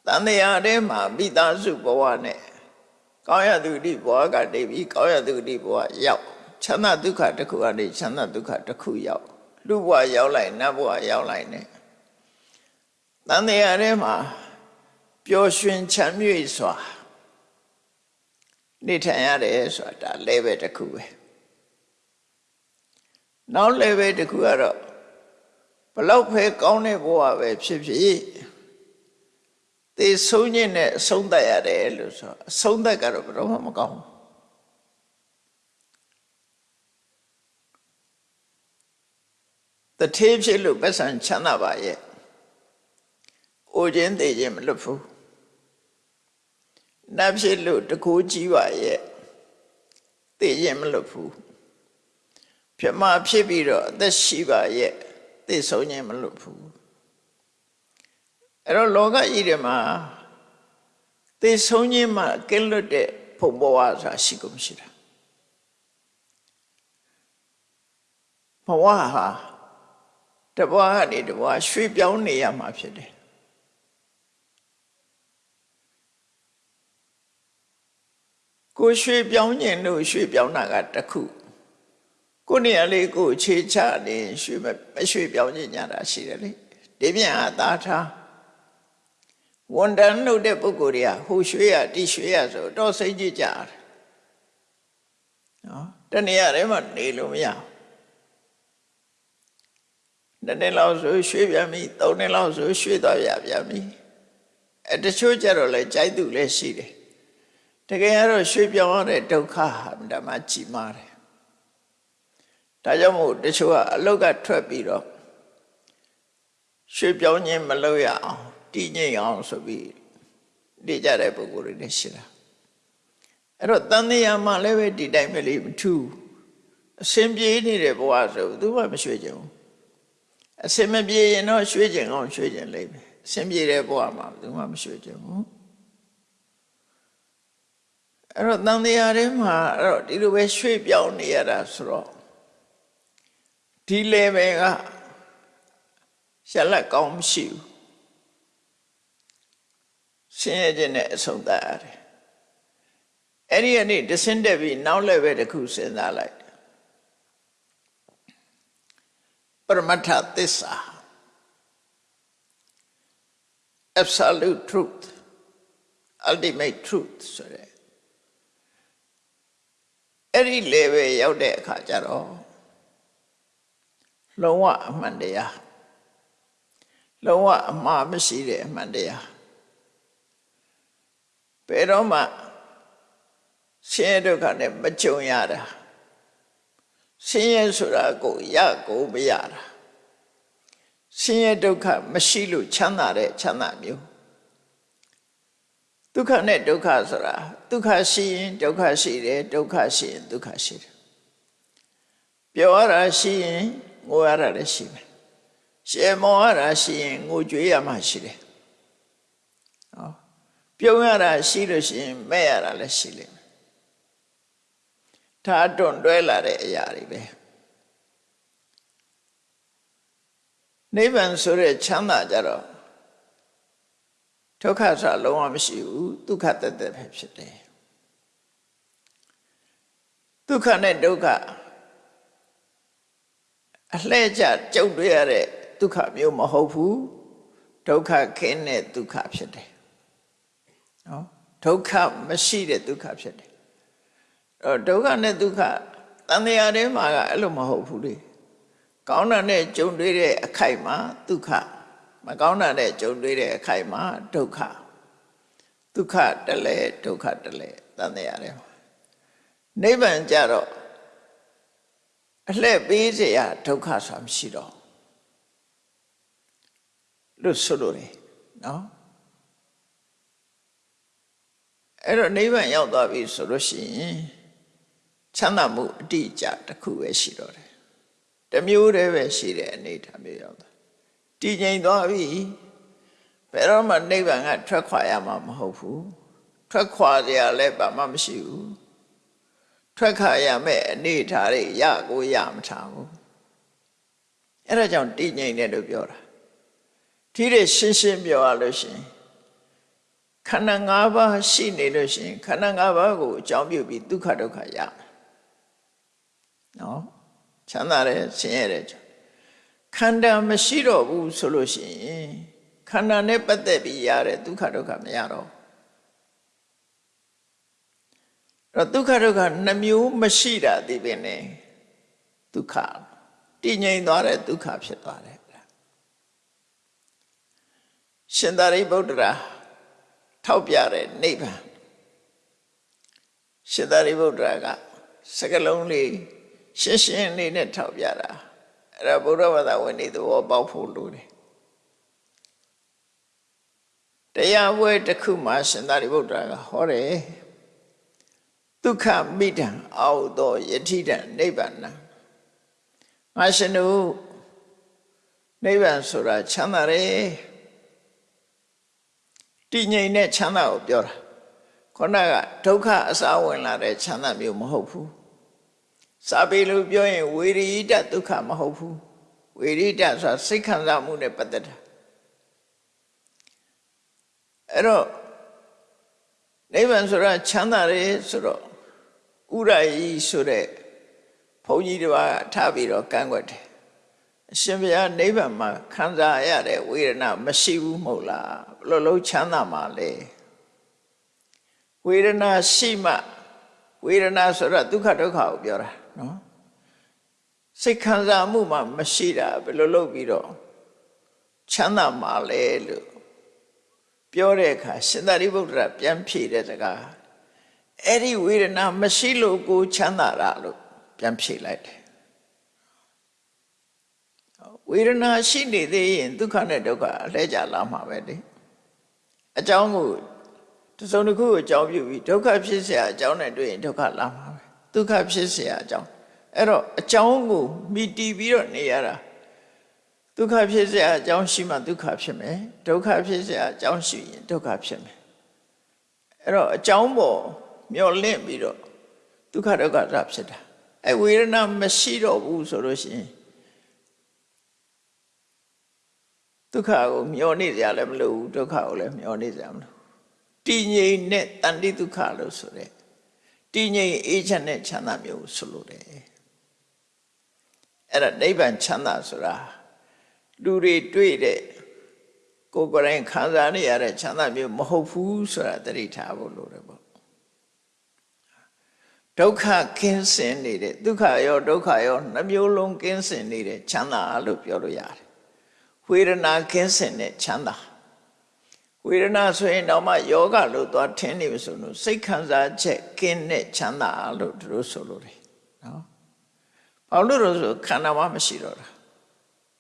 တန်တရားတဲမှာမိသားစုဘဝနဲ့ကောင်းရသူတိဘဝကနေပြီးကောင်းရသူတိဘဝရောက်ချမ်းသာဒုက္ခတစ်ခုကနေချမ်းသာဒုက္ခတစ်ခုရောက်လူဘဝရောက်လိုက်နတ်ဘဝရောက်လိုက်နဲ့တန်တရားထဲမှာပျော်ရွှင်ချမ်းမြေ့စွာနေထိုင်ရတယ်ဆိုတာဒါ level တစ်ခုပဲ နောက် level တစ်ခုကတော့ဘလောက်ပဲကောင်းတဲ့ဘဝပဲဖြစ်ဖြစ်သေဆုံးခြင်းနဲ့အဆုံးသတ်ရတယ်လို့ဆိုအဆုံးသတ်ကတော့ဘယ်တော့မှမကောင်းဘူးတထေးဖြစ်လို့ပတ်စံချမ်းသာပါရဲ့အိုခြင်းသေးခြင်းမလွတ်ဘူးနတ်ဖြစ်လို့တကူကြီးပါရဲ့သိခြင်းမလွတ်ဘူး ပြမဖြစ်ပြီးတော့အသက်ရှိပါရဲ့သိဆုံးခြင်းမလွတ်ဘူးအဲ့တော့လောကကြီးထဲမှာသိဆုံးခြင်းမှာကင်းလွတ်တဲ့ဘုံဘဝဆိုတာရှိကုန်မရှိတာဘဝဟာတဘဝကနေတဘဝရွှေ့ပြောင်းနေရမှာဖြစ်တယ်ကိုရွှေပြောင်းညင်လို့ရွှေပြောင်းတာကတခု ကိုနေရာလေးကိုခြေချနေရွှေမရွှေပြောင်းညင်ညာတာရှိတယ်လေဒီပြန်အသာထားဝန်တန်လို့တဲ့ပုဂ္ဂိုလ်တွေကဟိုရွှေရတိရွှေရဆိုတော့စိတ်ကြည်ကြတယ်နော်တနေရာထဲမှာနေလို့မရဘူးနှစ်လောက်ဆိုရွှေပြန်ပြီသုံးနှစ်လောက်ဆိုရွှေသွားရပြန်ပြီအဲတချို့ကြတော့လဲကြိုက်သူလည်းရှိတယ်တကယ်ကတော့ရွှေ့ပြောင်းရတဲ့ဒုက္ခဟာဓမ္မကြီးမားတယ် ဒါကြောင့်မို့တချို့ကအလုတ်ကထွက်ပြီးတော့ရွှေ့ပြောင်းခြင်းမလုပ်ရအောင်တည်ငြိမ်အောင်ဆိုပြီးနေကြတဲ့ပုဂ္ဂိုလ်တွေလည်းရှိတာအဲ့တော့တန်တရားမှလည်းပဲဒီတိုင်းပဲလေးမထူးအစင်ပြေးနေတဲ့ဘဝဆိုသူမှမရွှေ့ကြဘူးအစင်မပြေရင်တော့ရွှေ့ကြအောင်ရွှေ့ကြလိမ့်မယ်အစင်ပြေတဲ့ဘဝမှာသူမှမရွှေ့ကြဘူးအဲ့တော့တန်တရားထဲမှာအဲ့တော့ဒီလိုပဲရွှေ့ပြောင်းနေရတာဆိုတော့ ဒီ level ကရှက်လက်ကောင်းမရှိဘူးဆင်းရဲခြင်းနဲ့အဆုံးသတ်ရတယ်အဲ့ဒီကနေတဆင်းတက်ပြီးနောက် level တစ်ခုစဉ်းစားလိုက်ပရမတ္ထသစ္စာ absolute truth ultimate truth ဆိုတဲ့အဲ့ဒီ level ရောက်တဲ့အခါကျတော့ လုံးဝအမှန်တရားလုံးဝအမှားမရှိတဲ့အမှန်တရားဘယ်တော့မှဆင်းရဲဒုက္ခနဲ့မကြုံရတာဆင်းရဲဆိုတာကိုရကိုမရတာဆင်းရဲဒုက္ခမရှိလို့ချမ်းသာတဲ့ချမ်းသာမျိုးဒုက္ခနဲ့ဒုက္ခဆိုတာဒုက္ခရှိရင်ဒုက္ခရှိတယ်ဒုက္ခရှိရင်ဒုက္ခရှိတယ်ပျော်ရတာရှိရင် ငိုရတာလည်းရှိမယ်ရှယ်မောရတာရှိရင်ငိုကြွေးရမှရှိတယ်ဟောပြုံးရတာရှိလို့ရှိရင်မဲ့ရတာလည်းရှိလိမ့်မယ်ဒါတွန့်တွဲလာတဲ့အရာတွေပဲနိဗ္ဗာန်ဆိုတဲ့ချမ်းသာကြတော့ဒုက္ခဆိုတာလုံးဝမရှိဘူးဒုက္ခတသက်ပဲဖြစ်တယ်ဒုက္ခနဲ့ဒုက္ခ အလှဲ့ကျကြုတ်တွေ့ရတဲ့ဒုက္ခမျိုးမဟုတ်ဘူးဒုက္ခခင်းတဲ့ဒုက္ခဖြစ်တယ်နော်ဒုက္ခမရှိတဲ့ဒုက္ခဖြစ်တယ်အဲ့တော့ဒုက္ခနဲ့ဒုက္ခတန်တရားထဲမှာကအဲ့လိုမဟုတ်ဘူးလေကောင်းတာနဲ့ကြုံတွေ့တဲ့အခိုက်မှာဒုက္ခမကောင်းတာနဲ့ကြုံတွေ့တဲ့အခိုက်မှာဒုက္ခဒုက္ခတလဲဒုက္ခတလဲတန်တရားထဲမှာနိဗ္ဗာန်ကြတော့ အလှည့်ပေးเสียဒုက္ခဆိုတာမရှိတော့လို့ဆိုလို့ရနော်အဲ့တော့နိဗ္ဗာန်ရောက်သွားပြီဆိုလို့ရှိရင်ချမ်းသာမှုအတိအကျတစ်ခုပဲရှိတော့တယ်တစ်မျိုးတည်းပဲရှိတဲ့အနေအထားမျိုးရောက်သွားတည်ငြိမ်သွားပြီဘယ်တော့မှနိဗ္ဗာန်ကထွက်ခွာရမှာမဟုတ်ဘူးထွက်ခွာကြရလဲဘာမှမရှိဘူး ထွက်ခါရမယ့်အနေထားတွေရကိုရမထားဘူးအဲ့ဒါကြောင့်တည်ငြိမ်တယ်လို့ပြောတာဒီတဲ့ရှင်းရှင်းပြောရလို့ရှိရင်ခန္ဓာ၅ပါးရှိနေလို့ရှိရင်ခန္ဓာ၅ပါးကိုအကြောင်းပြုပြီးဒုက္ခဒုက္ခရမယ်နော်ချမ်းသာတယ်ဆင်းရဲတယ်ခန္ဓာမရှိတော့ဘူးဆိုလို့ရှိရင်ခန္ဓာနဲ့ပတ်သက်ပြီးရတဲ့ဒုက္ခဒုက္ခမရတော့ဘူး တော့ဒုက္ခဒုက္ခနှမျိုးမရှိတာဒီပင်နေဒုက္ခတည်ငြိမ်သွားတဲ့ဒုက္ခဖြစ်သွားတယ်ရှင်သာရိပုတ္တရာထောက်ပြတဲ့နိဗ္ဗာန်ရှင်သာရိပုတ္တရာကစကလုံးလေးရှင်းရှင်းလေးနဲ့ထောက်ပြတာအဲ့ဒါဘုရားဘာသာဝင်တွေသဘောပေါက်ဖို့လိုတယ်တရားပွဲတစ်ခုမှရှင်သာရိပုတ္တရာကဟောတယ် ဒုက္ခမိတံအောက်သောယတိတံနိဗ္ဗာန်ငါရှင်တို့နိဗ္ဗာန်ဆိုတာချမ်းသာတယ်တည်ငြိမ်တဲ့ချမ်းသာကိုပြောတာခုနကဒုက္ခအစာဝင်လာတဲ့ချမ်းသာမျိုးမဟုတ်ဘူးစာပေလို့ပြောရင်ဝေရိတဒုက္ခမဟုတ်ဘူးဝေရိတဆိုတာစိတ်ခံစားမှုနဲ့ပတ်သက်တာအဲ့တော့နိဗ္ဗာန်ဆိုတာချမ်းသာတယ်ဆိုတော့ ဥရယီဆိုတဲ့ဘုန်းကြီးတစ်ပါးထားပြီးတော့ကန့်ွက်တယ်အရှင်ဘုရားနိဗ္ဗာန်မှာခံစားရတဲ့ဝေဒနာမရှိဘူးမဟုတ်လားဘလို့လုံးချမ်းသာမှာလဲဝေဒနာရှိမှဝေဒနာဆိုတာဒုက္ခဒုက္ခကိုပြောတာနော်စိတ်ခံစားမှုမှမရှိတာဘယ်လိုလုပ်ပြီးတော့ချမ်းသာမှာလဲလို့ပြောတဲ့အခါရှင်သာရိပုတ္တရာပြန်ဖြေတဲ့စကား အဲ့ဒီဝေဒနာမရှိလို့ကိုချမ်းသာတာလို့ပြန်ဖြေလိုက်တယ်ဝေဒနာရှိနေသေးရင်ဒုက္ခနဲ့ဒုက္ခအလဲကြလာမှာပဲလေအကြောင်းကိုတစုံတစ်ခုကိုအကြောင်းပြုပြီးဒုက္ခဖြစ်เสียအကြောင်းနဲ့တွေ့ရင်ဒုက္ခလာမှာပဲဒုက္ခဖြစ်เสียအကြောင်းအဲ့တော့အကြောင်းကိုမိတီးပြီးတော့နေရတာဒုက္ခဖြစ်เสียအကြောင်းရှိမှဒုက္ခဖြစ်မယ်ဒုက္ခဖြစ်เสียအကြောင်းရှိရင်ဒုက္ခဖြစ်မယ်အဲ့တော့အကြောင်းပေါ် မျောလင့်ပြီးတော့ဒုက္ခဒုက္ခရဖြစ်တာအဲဝေဒနာမရှိတော့ဘူးဆိုလို့ရှိရင်ဒုက္ခကိုမျောနေကြလည်းမလိုဘူးဒုက္ခကိုလည်းမျောနေကြမလို့တည်ငြိမ်နဲ့တန်တိဒုက္ခလို့ဆိုတဲ့တည်ငြိမ်အေးချမ်းတဲ့ချမ်းသာမျိုးဆိုလို့တယ်အဲ့ဒါနိဗ္ဗာန်ချမ်းသာဆိုတာလူတွေတွေ့တဲ့ကိုယ်ကိုယ်တိုင်ခံစားနေရတဲ့ချမ်းသာမျိုးမဟုတ်ဘူးဆိုတာသတိထားဖို့လိုတယ်ပေါ့ ဒုက္ခကင်းစင်နေတဲ့ဒုက္ခရောဒုက္ခရောနှမျိုးလုံးကင်းစင်နေတဲ့ချမ်းသာလို့ပြောလို့ရတယ်ဝေဒနာကင်းစင်တဲ့ချမ်းသာဝေဒနာဆိုရင်တော့မှယောဂလို့သွားထင်းနေပြီဆိုလို့စိတ်ခံစားချက်ကင်းတဲ့ချမ်းသာလို့သူတို့ဆိုလို့တယ်နော်ဘာလို့လို့ဆိုခန္ဓာမှမရှိတော့တာ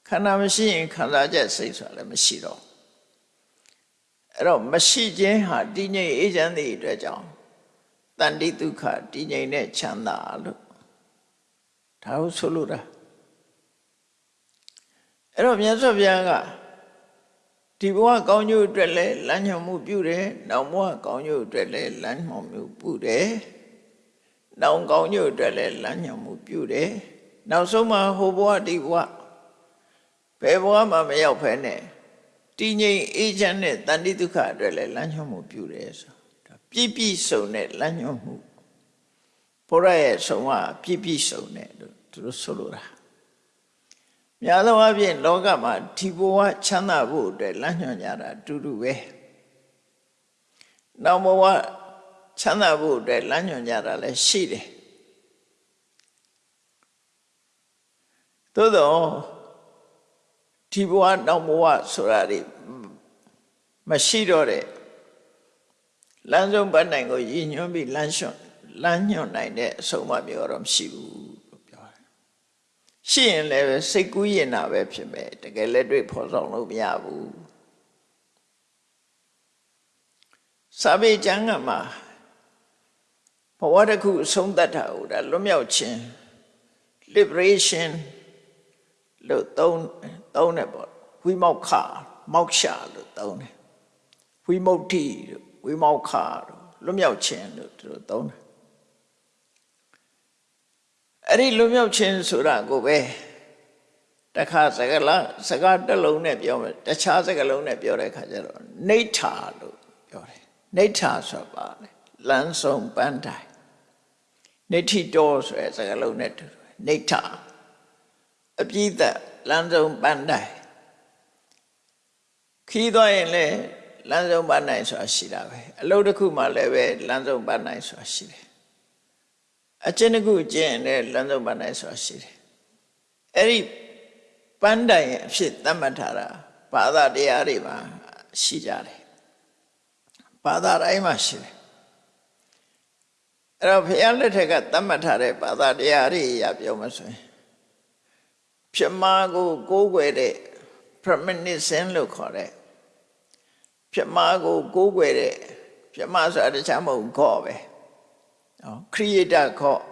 ခန္ဓာမရှိရင်ခံစားချက်စိတ်ဆိုတာလည်းမရှိတော့အဲ့တော့မရှိခြင်းဟာတည်ငြိမ်အေးချမ်းသည့်အတွက်ကြောင့် တန်တိဒုက္ခတည်ငြိမ်တဲ့ချမ်းသာလို့ဒါကိုဆိုလိုတာအဲ့တော့မြတ်စွာဘုရားကဒီဘဝကောင်းကျိုးအတွက်လည်းလမ်းညွှန်မှုပြုတယ်။နောက်ဘဝကောင်းကျိုးအတွက်လည်းလမ်းညွှန်မှုပြုတယ်။နောက်ကောင်းကျိုးအတွက်လည်းလမ်းညွှန်မှုပြုတယ်။နောက်ဆုံးမှာဟိုဘဝဒီဘဝဘယ်ဘဝမှမရောက်ဖ ೇನೆ တည်ငြိမ်အေးချမ်းတဲ့တန်တိဒုက္ခအတွက်လည်းလမ်းညွှန်မှုပြုတယ်ဆိုဒါ ပြည့်ပြည့်စုံတဲ့လမ်းညွှန်မှုဘုရားရဲ့ဆုံးမပြည့်ပြည့်စုံတဲ့လို့သူတို့ဆိုလိုတာများသောအားဖြင့်လောကမှာဒီဘဝချမ်းသာဖို့အတွက်လမ်းညွှန်ကြတာအတူတူပဲနောက်ဘဝချမ်းသာဖို့အတွက်လမ်းညွှန်ကြတာလည်းရှိတယ်သို့တော့ဒီဘဝနောက်ဘဝဆိုတာတွေမရှိတော့တဲ့ လမ်းဆုံးပတ်နိုင်ကိုရည်ညွှန်းပြီးလမ်းလျှော့လမ်းညွှန်နိုင်တဲ့အဆုံးအမမျိုးတော့မရှိဘူးလို့ပြောတယ်။ရှိရင်လည်းပဲစိတ်ကူးရင်တာပဲဖြစ်မယ်တကယ်လက်တွေ့ဖော်ဆောင်လို့မရဘူး။စာပေကျမ်းကမှာဘဝတစ်ခုအဆုံးသတ်တာဟုတ်တာလွတ်မြောက်ခြင်း liberation လို့သုံးသုံးတယ်ပေါ့ဝိမောက်ခမောက်ရှာလို့သုံးတယ်ဝိမု ക്തി လို့ ဝိမောက်ခလို့လွတ်မြောက်ခြင်းလို့သူတို့သုံးတယ်အဲ့ဒီလွတ်မြောက်ခြင်းဆိုတာကိုပဲတခါစကားလားစကားတစ်လုံးနဲ့ပြောမယ်တခြားစကားလုံးနဲ့ပြောတဲ့အခါကျတော့နေထာလို့ပြောတယ်နေထာဆိုပါလေလမ်းဆုံးပန်းတိုင်နေထိတော်ဆိုတဲ့စကားလုံးနဲ့တူတယ်နေထာအပြည့်သက်လမ်းဆုံးပန်းတိုင်ခီးသွားရင်လည်း လမ်းဆုံးပန်းတိုင်ဆိုတာရှိတာပဲအလုပ်တစ်ခုမှလည်းပဲလမ်းဆုံးပန်းတိုင်ဆိုတာရှိတယ်အကျဉ်းတစ်ခုကျင့်ရင်လည်းလမ်းဆုံးပန်းတိုင်ဆိုတာရှိတယ်အဲ့ဒီပန်းတိုင်အဖြစ်သတ်မှတ်ထားတာဘာသာတရားတွေမှာရှိကြတယ်ဘာသာတိုင်းမှာရှိတယ်အဲ့တော့ဘုရားလက်ထက်ကသတ်မှတ်ထားတဲ့ဘာသာတရားတွေအရာပြောမှဆိုရင်ပြမကိုကိုးကွယ်တဲ့ premonition လို့ခေါ်တဲ့ ပြမကိုကိုးကွယ်တဲ့ပြမဆိုတာတခြားမဟုတ်ခေါ်ပဲနော် creator ခေါ်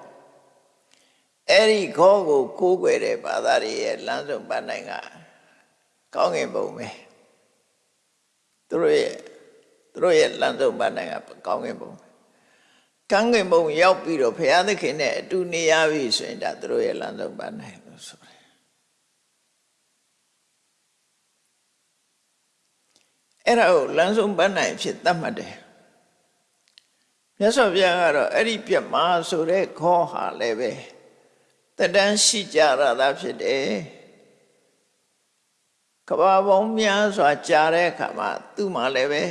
အဲ့ဒီခေါ်ကိုကိုးကွယ်တဲ့ဘာသာတွေရဲ့လမ်းဆုံးပန်းနိုင်ကကောင်းငင်ပုံပဲသူတို့ရဲ့သူတို့ရဲ့လမ်းဆုံးပန်းနိုင်ကကောင်းငင်ပုံပဲကံငင်ပုံရောက်ပြီးတော့ဘုရားသခင်နဲ့အတူနေရပြီဆိုရင်ဒါသူတို့ရဲ့လမ်းဆုံးပန်းနိုင်လို့ဆိုတယ် အဲ့ဒါကိုလမ်းဆုံးပန်းနိုင်ဖြစ်သတ်မှတ်တယ်မြတ်စွာဘုရားကတော့အဲ့ဒီပြမဆိုတဲ့ခေါ်ဟာလည်းပဲတတန်းရှိကြရတာဖြစ်တယ်ကဘာပေါင်းများစွာကြားတဲ့အခါမှာသူ့မှာလည်းပဲ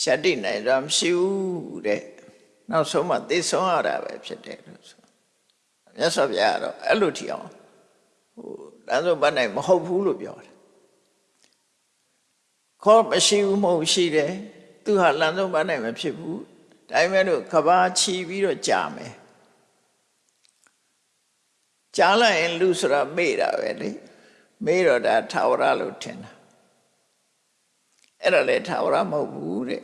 ရှတ္တိနိုင်စွာမရှိဘူးတဲ့နောက်ဆုံးမှသိဆုံးရတာပဲဖြစ်တယ်လို့ဆိုမြတ်စွာဘုရားကတော့အဲ့လိုထီအောင်ဟိုလမ်းဆုံးပန်းနိုင်မဟုတ်ဘူးလို့ပြောတယ် ခေါ်မရှိဘူးမဟုတ်ရှိတယ်သူဟာလမ်းဆုံးပန်းနိုင်မဖြစ်ဘူးဒါပေမဲ့လို့ကဘာချီပြီးတော့ကြာမယ်ကြားလိုက်ရင်လူဆိုတာမေ့တာပဲလေမေ့တော့ဒါထာဝရလို့ထင်တာအဲ့ဒါလေထာဝရမဟုတ်ဘူးတဲ့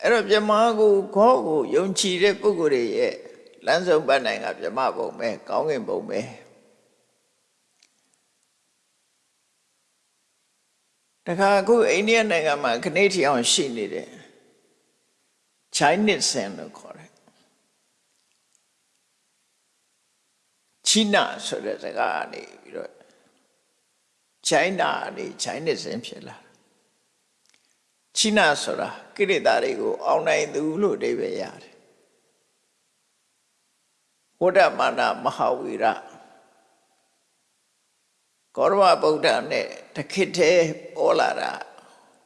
အဲ့တော့ပြမကိုခေါ်ကိုယုံကြည်တဲ့ပုဂ္ဂိုလ်တွေရဲ့လမ်းဆုံးပတ်နိုင်ကပြမပုံပဲကောင်းကင်ပုံပဲ တခါအခုအိန္ဒိယနိုင်ငံမှာခနေ့ထီအောင်ရှိနေတယ် Chinese sin လို့ခေါ်တယ်ချိနာဆိုတဲ့စကားကနေပြီးတော့ China နေ Chinese sin ဖြစ်လာချိနာဆိုတာကိရိတာတွေကိုအောင်နိုင်သူလို့အဓိပ္ပာယ်ရတယ်ဝဋ္ဌမာနမဟာဝီရကောရမဗုဒ္ဓနဲ့ တခိထဲပေါ်လာတာ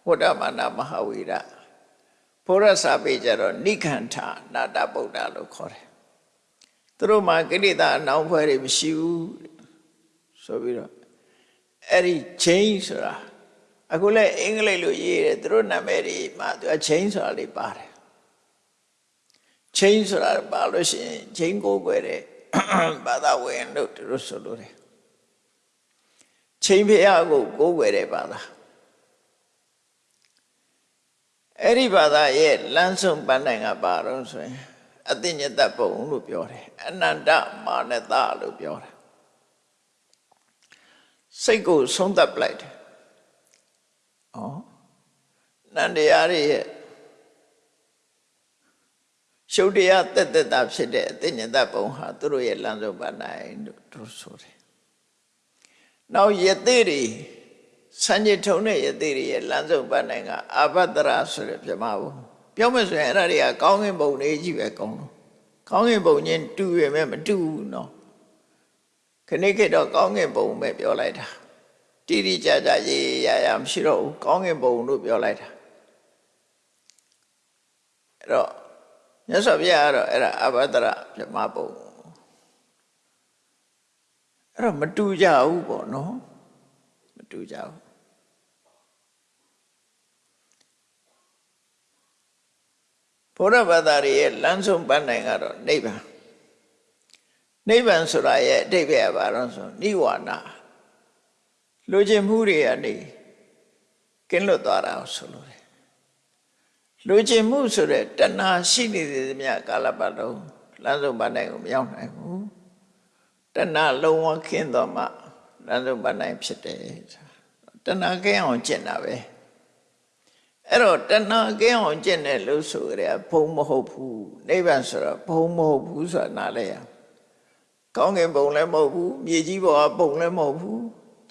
ဝဋ္ဌမာနမဟာဝီရဘုရားစာပေကြတော့နိခန္ဓနာတဗုဒ္ဓလို့ခေါ်တယ်သူတို့မှာကိရိတာအနောင်ဖွဲ့တွေမရှိဘူးဆိုပြီးတော့အဲ့ဒီ change ဆိုတာအခုလည်းအင်္ဂလိပ်လိုရေးတယ်သူတို့နာမည်တွေမှာသူက change ဆိုတာလေးပါတယ် change ဆိုတာပါလို့ရှိရင် change ကိုွယ်တဲ့ဘာသာဝင်လို့သူတို့ဆိုလို့တယ် ချိန်ဖျားကိုကိုးကွယ်တဲ့ဘာသာအဲ့ဒီဘာသာရဲ့လမ်းဆုံးပန်းနိုင်ကပါတော့ဆိုရင်အသိဉတပုံလို့ပြောတယ်အနန္တမာနတလို့ပြောတယ်စိတ်ကိုဆုံးသက်ပလိုက်တယ်။ဩနန္တရားရဲ့ရှုပ်တရားတက်တက်တာဖြစ်တဲ့အသိဉာဏ်တပုံဟာသူတို့ရဲ့လမ်းဆုံးပါနိုင်လို့သူဆိုတယ်။ နောက်ယသိတွေစံကြထုံတဲ့ယသိတွေရဲ့လမ်းဆုံးပါနိုင်ကအာဘတရာဆိုတဲ့ပြမဘုံပြောမယ်ဆိုရင်အဲ့ဒါတွေကကောင်းကင်ဘုံတွေကြီးပဲကောင်းလို့ကောင်းကင်ဘုံချင်းတူရမယ်မတူဘူးနော်ခဏခေတ်တော့ကောင်းကင်ဘုံပဲပြောလိုက်တာတိတိကျကျရေးရရမရှိတော့ဘူးကောင်းကင်ဘုံလို့ပြောလိုက်တာအဲ့တော့မြတ်စွာဘုရားကတော့အဲ့ဒါအဘဒရပြမဘုံ အဲ့တော့မတူကြဘူးပေါ့နော်မတူကြဘူးဘုရားဘာသာရဲ့လမ်းဆုံးပန်းနိုင်ကတော့နိဗ္ဗာန်နိဗ္ဗာန်ဆိုတာရဲ့အတိတ်ပဲဘာလို့ဆိုနိဝါဒလူချင်းမှုတွေကနေကင်းလွတ်သွားတာကိုဆိုလို့တယ်လူချင်းမှုဆိုတဲ့တဏှာရှိနေသေးသမျှကာလပတ်လုံးလမ်းဆုံးပန်းနိုင်ကိုမရောက်နိုင်ဘူး တဏှာလုံးဝခင်းတော့မှလမ်းဆုံးပန်းနိုင်ဖြစ်တယ်တဏှာကင်းအောင်ကျင့်တာပဲအဲ့တော့တဏှာကင်းအောင်ကျင့်တယ်လို့ဆိုကြတယ်ဘုံမဟုတ်ဘူးနိဗ္ဗာန်ဆိုတော့ဘုံမဟုတ်ဘူးဆိုတာနားလဲရကောင်းကင်ဘုံလည်းမဟုတ်ဘူးမြေကြီးပေါ်ကဘုံလည်းမဟုတ်ဘူး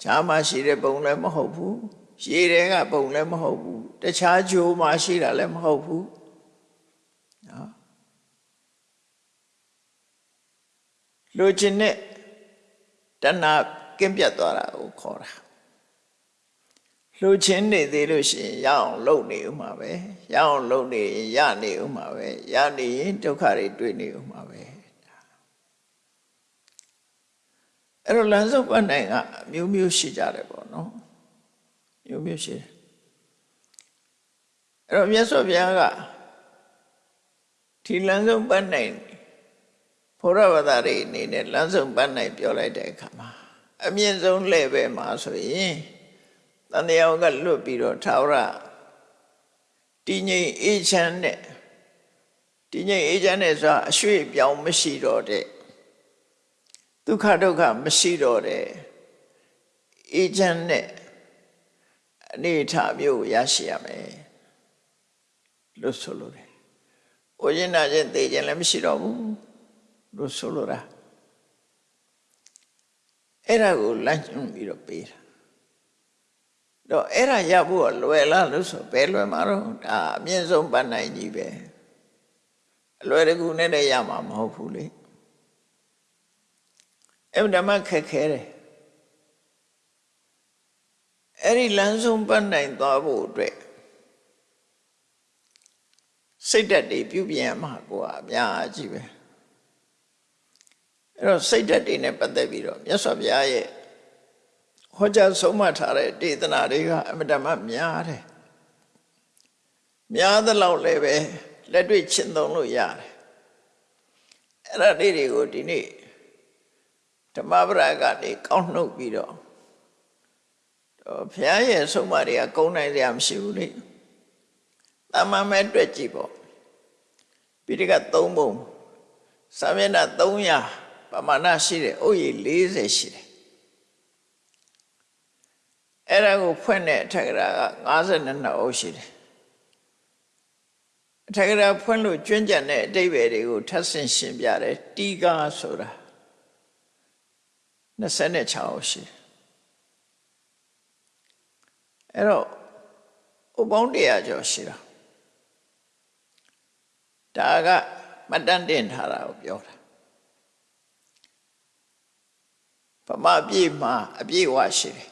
ဈာမရှိတဲ့ဘုံလည်းမဟုတ်ဘူးရေတဲကဘုံလည်းမဟုတ်ဘူးတခြားဂျိုးမှရှိတာလည်းမဟုတ်ဘူးနော်လူချင်းနဲ့ တဏှာကင်းပြတ်သွားတာကိုခေါ်တာလှူချင်းနေသေးလို့ရှိရင်ရအောင်လုပ်နေဦးမှာပဲရအောင်လုပ်နေရင်ရနေဦးမှာပဲရနေရင်ဒုက္ခတွေတွေ့နေဦးမှာပဲအဲ့တော့လမ်းစုပ်ပတ်နိုင်ကအမျိုးမျိုးရှိကြတယ်ပေါ့နော်မျိုးမျိုးရှိတယ်အဲ့တော့မြတ်စွာဘုရားကဒီလမ်းစုပ်ပတ်နိုင် ဘုရားဘာသာတွေအနေနဲ့လမ်းစုပ်ပတ်နိုင်ပြောလိုက်တဲ့အခါမှာအမြင့်ဆုံးလဲပဲမှာဆိုရင်တန်တရားကလွတ်ပြီးတော့ထာဝရတည်ငြိမ်အေးချမ်းတဲ့တည်ငြိမ်အေးချမ်းတဲ့ဆိုတာအရွှေ့ပြောင်းမရှိတော့တဲ့ဒုက္ခဒုက္ခမရှိတော့တဲ့အေးချမ်းတဲ့အနေအထားမျိုးရရှိရမယ်လို့ဆိုလိုတယ်။အိုရင်နာခြင်းသိခြင်းလည်းမရှိတော့ဘူး လို့ဆိုလိုတာအဲ့ဒါကိုလမ်းညွှန်ပြီးတော့ပေးတာတော့အဲ့ဒါရဖို့ကလွယ်လားလို့ဆိုဘယ်လွယ်မှာတော့ဒါအမြင့်ဆုံးပန်းနိုင်ကြီးပဲအလွယ်တကူနဲ့တည်းရမှာမဟုတ်ဘူးလေအဲ့ဓမ္မခက်ခဲတယ်အဲ့ဒီလမ်းဆုံးပန်းနိုင်သွားဖို့အတွက်စိတ်ဓာတ်တွေပြုပြင်ရမှာကိုအများကြီးပဲ အဲ့တော့စိတ်ဓာတ်တွေနဲ့ပတ်သက်ပြီးတော့မြတ်စွာဘုရားရဲ့ဟောကြားဆုံးမထားတဲ့ဒေသနာတွေကအမတမများတယ်များသလောက်လည်းပဲလက်တွေ့ရှင်းသုံးလို့ရတယ်အဲ့ဒါလေးတွေကိုဒီနေ့ဓမ္မပဒကနေကောက်နှုတ်ပြီးတော့တော့ဘုရားရဲ့ဆုံးမတွေကကုန်းနိုင်စရာမရှိဘူးလေတာမန်မဲ့တွေ့ကြည့်ပေါ့ပိဋက3ပုံစာမျက်နှာ300 ပမာဏရှိတယ်။အိုးရီ40ရှိတယ်။အဲ့ဒါကိုဖွင့်တဲ့အထက်ကရာက52အုပ်ရှိတယ်။အထက်ကရာဖွင့်လို့ကျွမ်းကျန်တဲ့အတိတ်ပဲတွေကိုထပ်ဆင့်ရှင်းပြတယ်။တီကာဆိုတာ26အုပ်ရှိတယ်။အဲ့တော့ဥပေါင်းတရားကျော်ရှိတာ။ဒါကမတန်တင်ထားတာကိုပြောတာ ဗမာပြည်မှာအပြည့်ဝရှိတယ်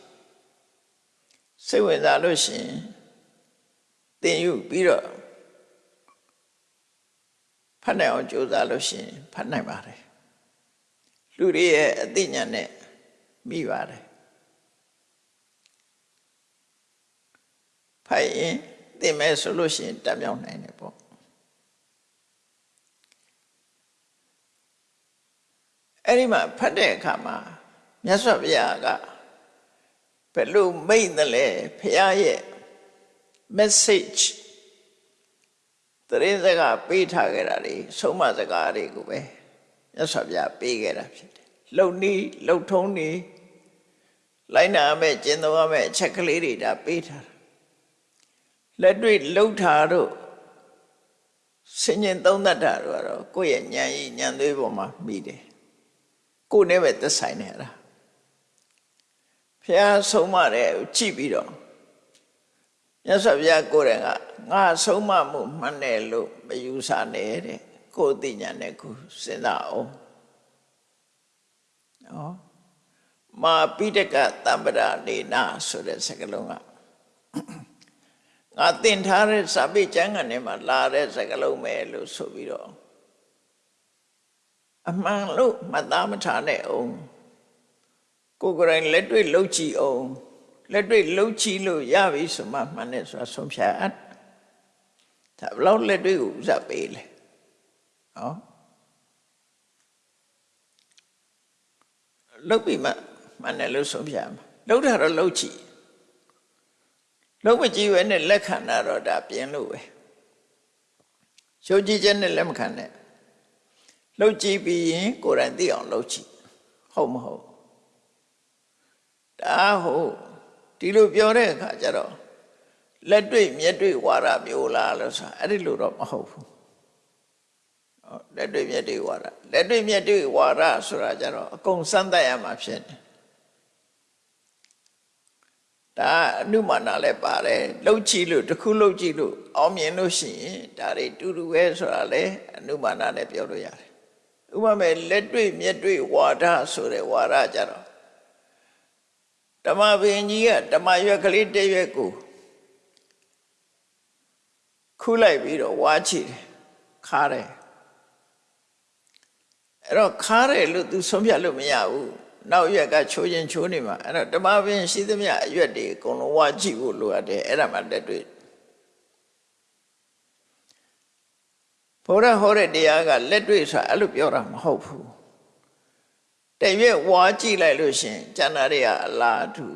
စိတ်ဝင်စားလို့ရှိရင်သင်ယူပြီးတော့ဖတ်နိုင်အောင်ကြိုးစားလို့ရှိရင်ဖတ်နိုင်ပါတယ်လူတွေရဲ့အသိဉာဏ်နဲ့မိပါတယ်ဖတ်ရင်သင်မဲ့ဆိုလို့ရှိရင်တတ်မြောက်နိုင်တယ်ပေါ့အဲ့ဒီမှာဖတ်တဲ့အခါမှာ မြတ်စွာဘုရားကဘယ်လိုမိတ်တယ်လဲဘုရားရဲ့ message တရင်စကားပေးထားခဲ့တာတွေဆုံးမစကားတွေကိုပဲမြတ်စွာဘုရားပေးခဲ့တာဖြစ်တယ်။လှုပ်နီးလှုပ်ထုံးနီးလိုက်နာမဲ့ကျင့်သုံးရမဲ့အချက်ကလေးတွေဒါပေးထားတာလက်တွေ့လှုပ်တာတို့စင်ញင်သုံးတတ်တာတို့ကတော့ကိုယ့်ရဲ့ဉာဏ်ရည်ဉာဏ်သွေးပေါ်မှာမိတယ်ကိုယ်နဲ့ပဲသက်ဆိုင်နေရတာ ဖះဆုံးမတဲ့ကြည့်ပြီးတော့မြတ်စွာဘုရားကိုယ်တိုင်ကငါဆုံးမမှုမှန်တယ်လို့မယူဆနဲ့တဲ့ကိုယ်သိညာနဲ့ကိုစဉ်းစားအောင်နော်မာပိတကတမ္ပရာနေနာဆိုတဲ့စကားလုံးကငါသင်ထားတဲ့စာပေကျမ်းကနေမှာလာတဲ့စကားလုံးပဲလို့ဆိုပြီးတော့အမှန်လို့မှတ်သားမထားနဲ့အောင် ကိုယ်ကိုယ်တိုင်လက်တွေ့လှုပ်ကြည့်အောင်လက်တွေ့လှုပ်ကြည့်လို့ရပြီဆိုမှမှန်တယ်ဆိုတာဆုံးဖြတ်အပ်ဒါဘလောက်လက်တွေ့ကိုဥစားပေးလဲဟောလှုပ်ပြီးမှမှန်တယ်လို့ဆုံးဖြတ်မှာလှုပ်တာတော့လှုပ်ကြည့်လှုပ်မကြည့်ပဲနဲ့လက်ခံတာတော့ဒါပြင်းလို့ပဲရှုပ်ကြည့်ချက်နဲ့လက်မခံနဲ့လှုပ်ကြည့်ပြီးရင်ကိုယ်တိုင်သိအောင်လှုပ်ကြည့်ဟုတ်မဟုတ် ဒါဟုတ်ဒီလိုပြောတဲ့အခါကျတော့လက်တွေ့မျက်တွေ့ဝါဒမျိုးလားလို့ဆိုအဲ့ဒီလိုတော့မဟုတ်ဘူးဟောလက်တွေ့မျက်တွေ့ဝါဒလက်တွေ့မျက်တွေ့ဝါဒဆိုတာကျတော့အကုန်စမ်းသပ်ရမှာဖြစ်တယ်ဒါအနုမာနလည်းပါတယ်လှုပ်ကြည့်လို့တစ်ခုလှုပ်ကြည့်လို့အောင်မြင်လို့ရှိရင်ဒါတွေတူတူပဲဆိုတာလေအနုမာနနဲ့ပြောလို့ရတယ်ဥပမာလက်တွေ့မျက်တွေ့ဝါဒဆိုတဲ့ဝါဒကြတော့ ဓမ္မပင်ကြီးကဓမ္မရွက်ကလေးတစ်ရွက်ကိုခုလိုက်ပြီးတော့ဝါချီတယ်ခါတယ်အဲ့တော့ခါတယ်လို့ तू ဆုံးဖြတ်လို့မရဘူးနောက်ရွက်ကချိုးချင်းချိုးနေမှာအဲ့တော့ဓမ္မပင်ရှိသမျှအရွက်တွေအကုန်လုံးဝါကြည့်ဖို့လိုအပ်တယ်အဲ့ဒါမှတက်တွေ့ဘုရားဟောတဲ့တရားကလက်တွေ့ဆိုတာအဲ့လိုပြောတာမဟုတ်ဘူး တရွက်ဝါကြည့်လိုက်လို့ရှင်ကျန်တာတွေကအလားတူ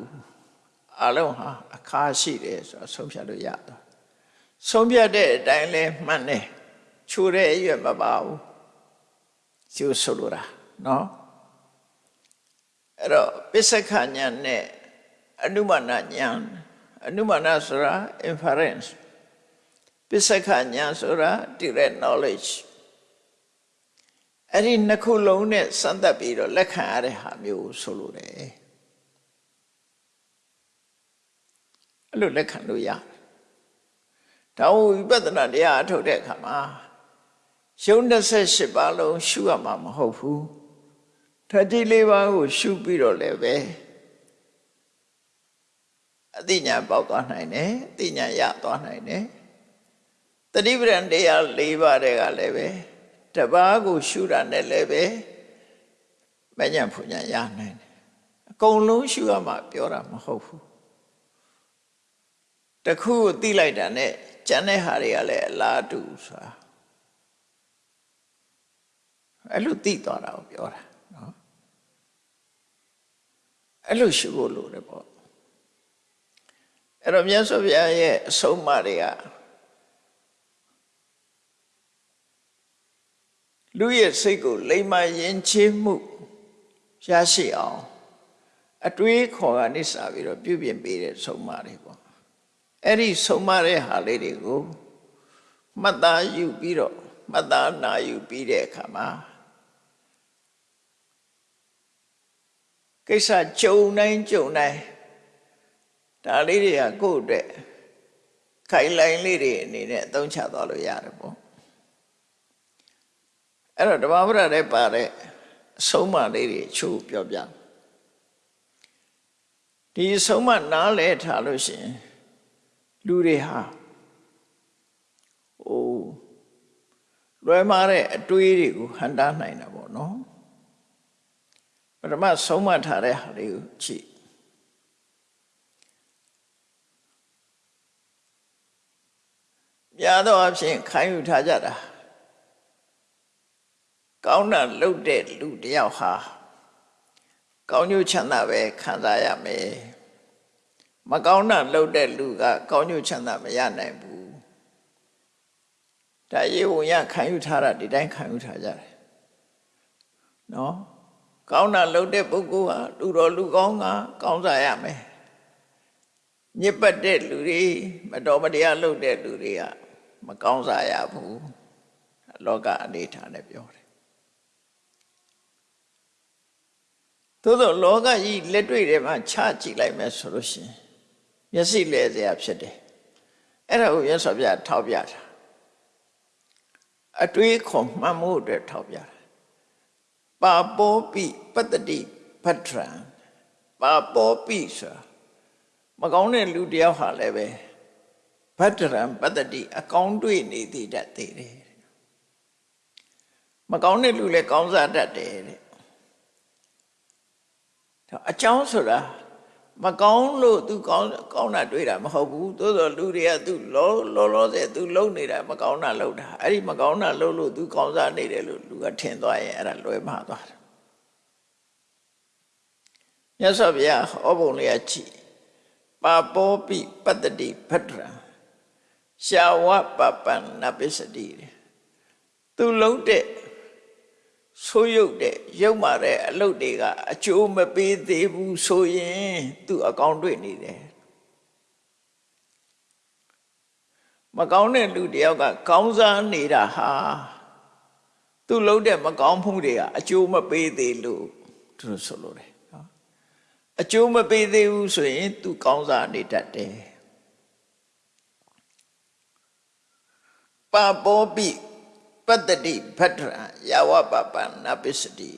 အလုံးဟာအခါရှိတယ်ဆိုတော့ဆုံးဖြတ်လို့ရတယ်ဆုံးဖြတ်တဲ့အတိုင်းလဲမှန်တယ်ချိုးတဲ့အရွက်မပါဘူးကျိုးဆိုလိုတာနော်အဲ့တော့ပစ္စကညာနဲ့အနုမနာညာအနုမနာဆိုတာ inference ပစ္စကညာဆိုတာ direct knowledge အဲ့ဒီနှစ်ခုလုံးနဲ့စမ်းသပ်ပြီးတော့လက်ခံရတဲ့ဟာမျိုးဆိုလိုတယ်အဲ့လိုလက်ခံလို့ရတယ်ဒါဝိပဿနာတရားအထုတ်တဲ့အခါမှာရုံ28ပါးလုံးရှုရမှာမဟုတ်ဘူးဓာတ်ကြီးလေးပါးကိုရှုပြီးတော့လည်းပဲအသိဉာဏ်ပေါက်သွားနိုင်တယ်အသိဉာဏ်ရသွားနိုင်တယ်တတိပဒံတရား၄ပါးတဲ့ကလည်းပဲ တပားကိုရှုတာနဲ့လည်းပဲမညံဖူညာရနိုင်တယ်အကုန်လုံးရှုရမှာပြောတာမဟုတ်ဘူးတခုကိုသိလိုက်တာနဲ့ကျန်တဲ့ဟာတွေကလည်းအလားတူဆိုတာအဲ့လိုသိသွားတာကိုပြောတာနော်အဲ့လိုရှုဖို့လိုတယ်ပေါ့အဲ့တော့မြတ်စွာဘုရားရဲ့အဆုံးအမတွေက လူရဲ့စိတ်ကိုလိမ္မာယဉ်ကျေးမှုရရှိအောင်အတွေးခေါ်ကနေစပြီးတော့ပြုပြင်ပေးတဲ့ဆုံးမတွေပေါ့အဲ့ဒီဆုံးမတဲ့ဟာလေးတွေကိုမှတ်သားယူပြီးတော့မှတ်သားနာယူပြီးတဲ့အခါမှာကိစ္စကြုံတိုင်းကြုံတိုင်းဒါလေးတွေကကိုယ့်အတွက်ခိုင်လိုင်းလေးတွေအနေနဲ့အသုံးချသွားလို့ရတယ်ပေါ့ အဲ့တော့ဓမ္မပဒတဲ့ပါတဲ့အဆုံးမလေးတွေချို့ပြောပြဒီအဆုံးမနားလဲထားလို့ရှိရင်လူတွေဟာဟိုလွယ်မာတဲ့အတွေးတွေကိုဟန်တားနိုင်တာပေါ့နော်ပထမဆုံးမထားတဲ့ဟာလေးကိုကြည့်များသောအားဖြင့်ခံယူထားကြတာ ကောင်းတာလုပ်တဲ့လူတယောက်ဟာကောင်းကျိုးချမ်းသာပဲခံစားရမယ်မကောင်းတာလုပ်တဲ့လူက ကောင်းကျိုးချမ်းသာမရနိုင်ဘူးဒါရေဝင်ရခံယူထားတာဒီတိုင်းခံယူထားကြတယ်နော်ကောင်းတာလုပ်တဲ့ပုဂ္ဂိုလ်ဟာလူတော်လူကောင်းကကောင်းစားရမယ်ညစ်ပတ်တဲ့လူတွေမတော်မတရားလုပ်တဲ့လူတွေကမကောင်းစားရဘူးလောကအနေထားနဲ့ပြောတယ် သို့သောလောကကြီးလက်တွေ့ထဲမှာချကြည့်လိုက်မယ်ဆိုလို့ရှိရင်မျက်စိလဲစရာဖြစ်တယ်အဲ့ဒါကိုရသော်ပြထောက်ပြတာအတွေးခွန်မှတ်မှုအတွက်ထောက်ပြတာပါပောပိပတ္တိပတ္ထရံပါပောပိဆိုမကောင်းတဲ့လူတယောက်ဟာလည်းပဲပတ္ထရံပတ္တိအကောင်းတွေ့နေသေးတတ်သေးတယ်မကောင်းတဲ့လူလည်းကောင်းစားတတ်တယ်တဲ့ အကြောင်းဆိုတာမကောင်းလို့သူကောင်းကောင်းတာတွေးတာမဟုတ်ဘူးသို့တော်လူတွေကသူလောလောလောဆယ်သူလုံနေတာမကောင်းတာလုံတာအဲ့ဒီမကောင်းတာလုံလို့သူကောင်းစားနေတယ်လို့လူကထင်သွားရင်အဲ့ဒါလွဲမှားသွားတယ်မြတ်စွာဘုရားဟောပုံလေးကကြည့်ပါပောပိပတ္တိဖတ်ရံရှာဝပပန္နပစ္စတိသူလုံးတဲ့ ဆိုးရုပ်တဲ့ရုပ်မာတဲ့အလုပ်တွေကအကျိုးမပေးသေးဘူးဆိုရင်သူအကောင်းတွေ့နေတယ်မကောင်းတဲ့လူတယောက်ကကောင်းစားနေတာဟာသူလုပ်တဲ့မကောင်းမှုတွေကအကျိုးမပေးသေးလို့သူတို့ဆိုလို့တယ်နော်အကျိုးမပေးသေးဘူးဆိုရင်သူကောင်းစားနေတတ်တယ်ပါပောပိ ပတ္တိဖတ္ထရာယဝပပနပစ္စတိ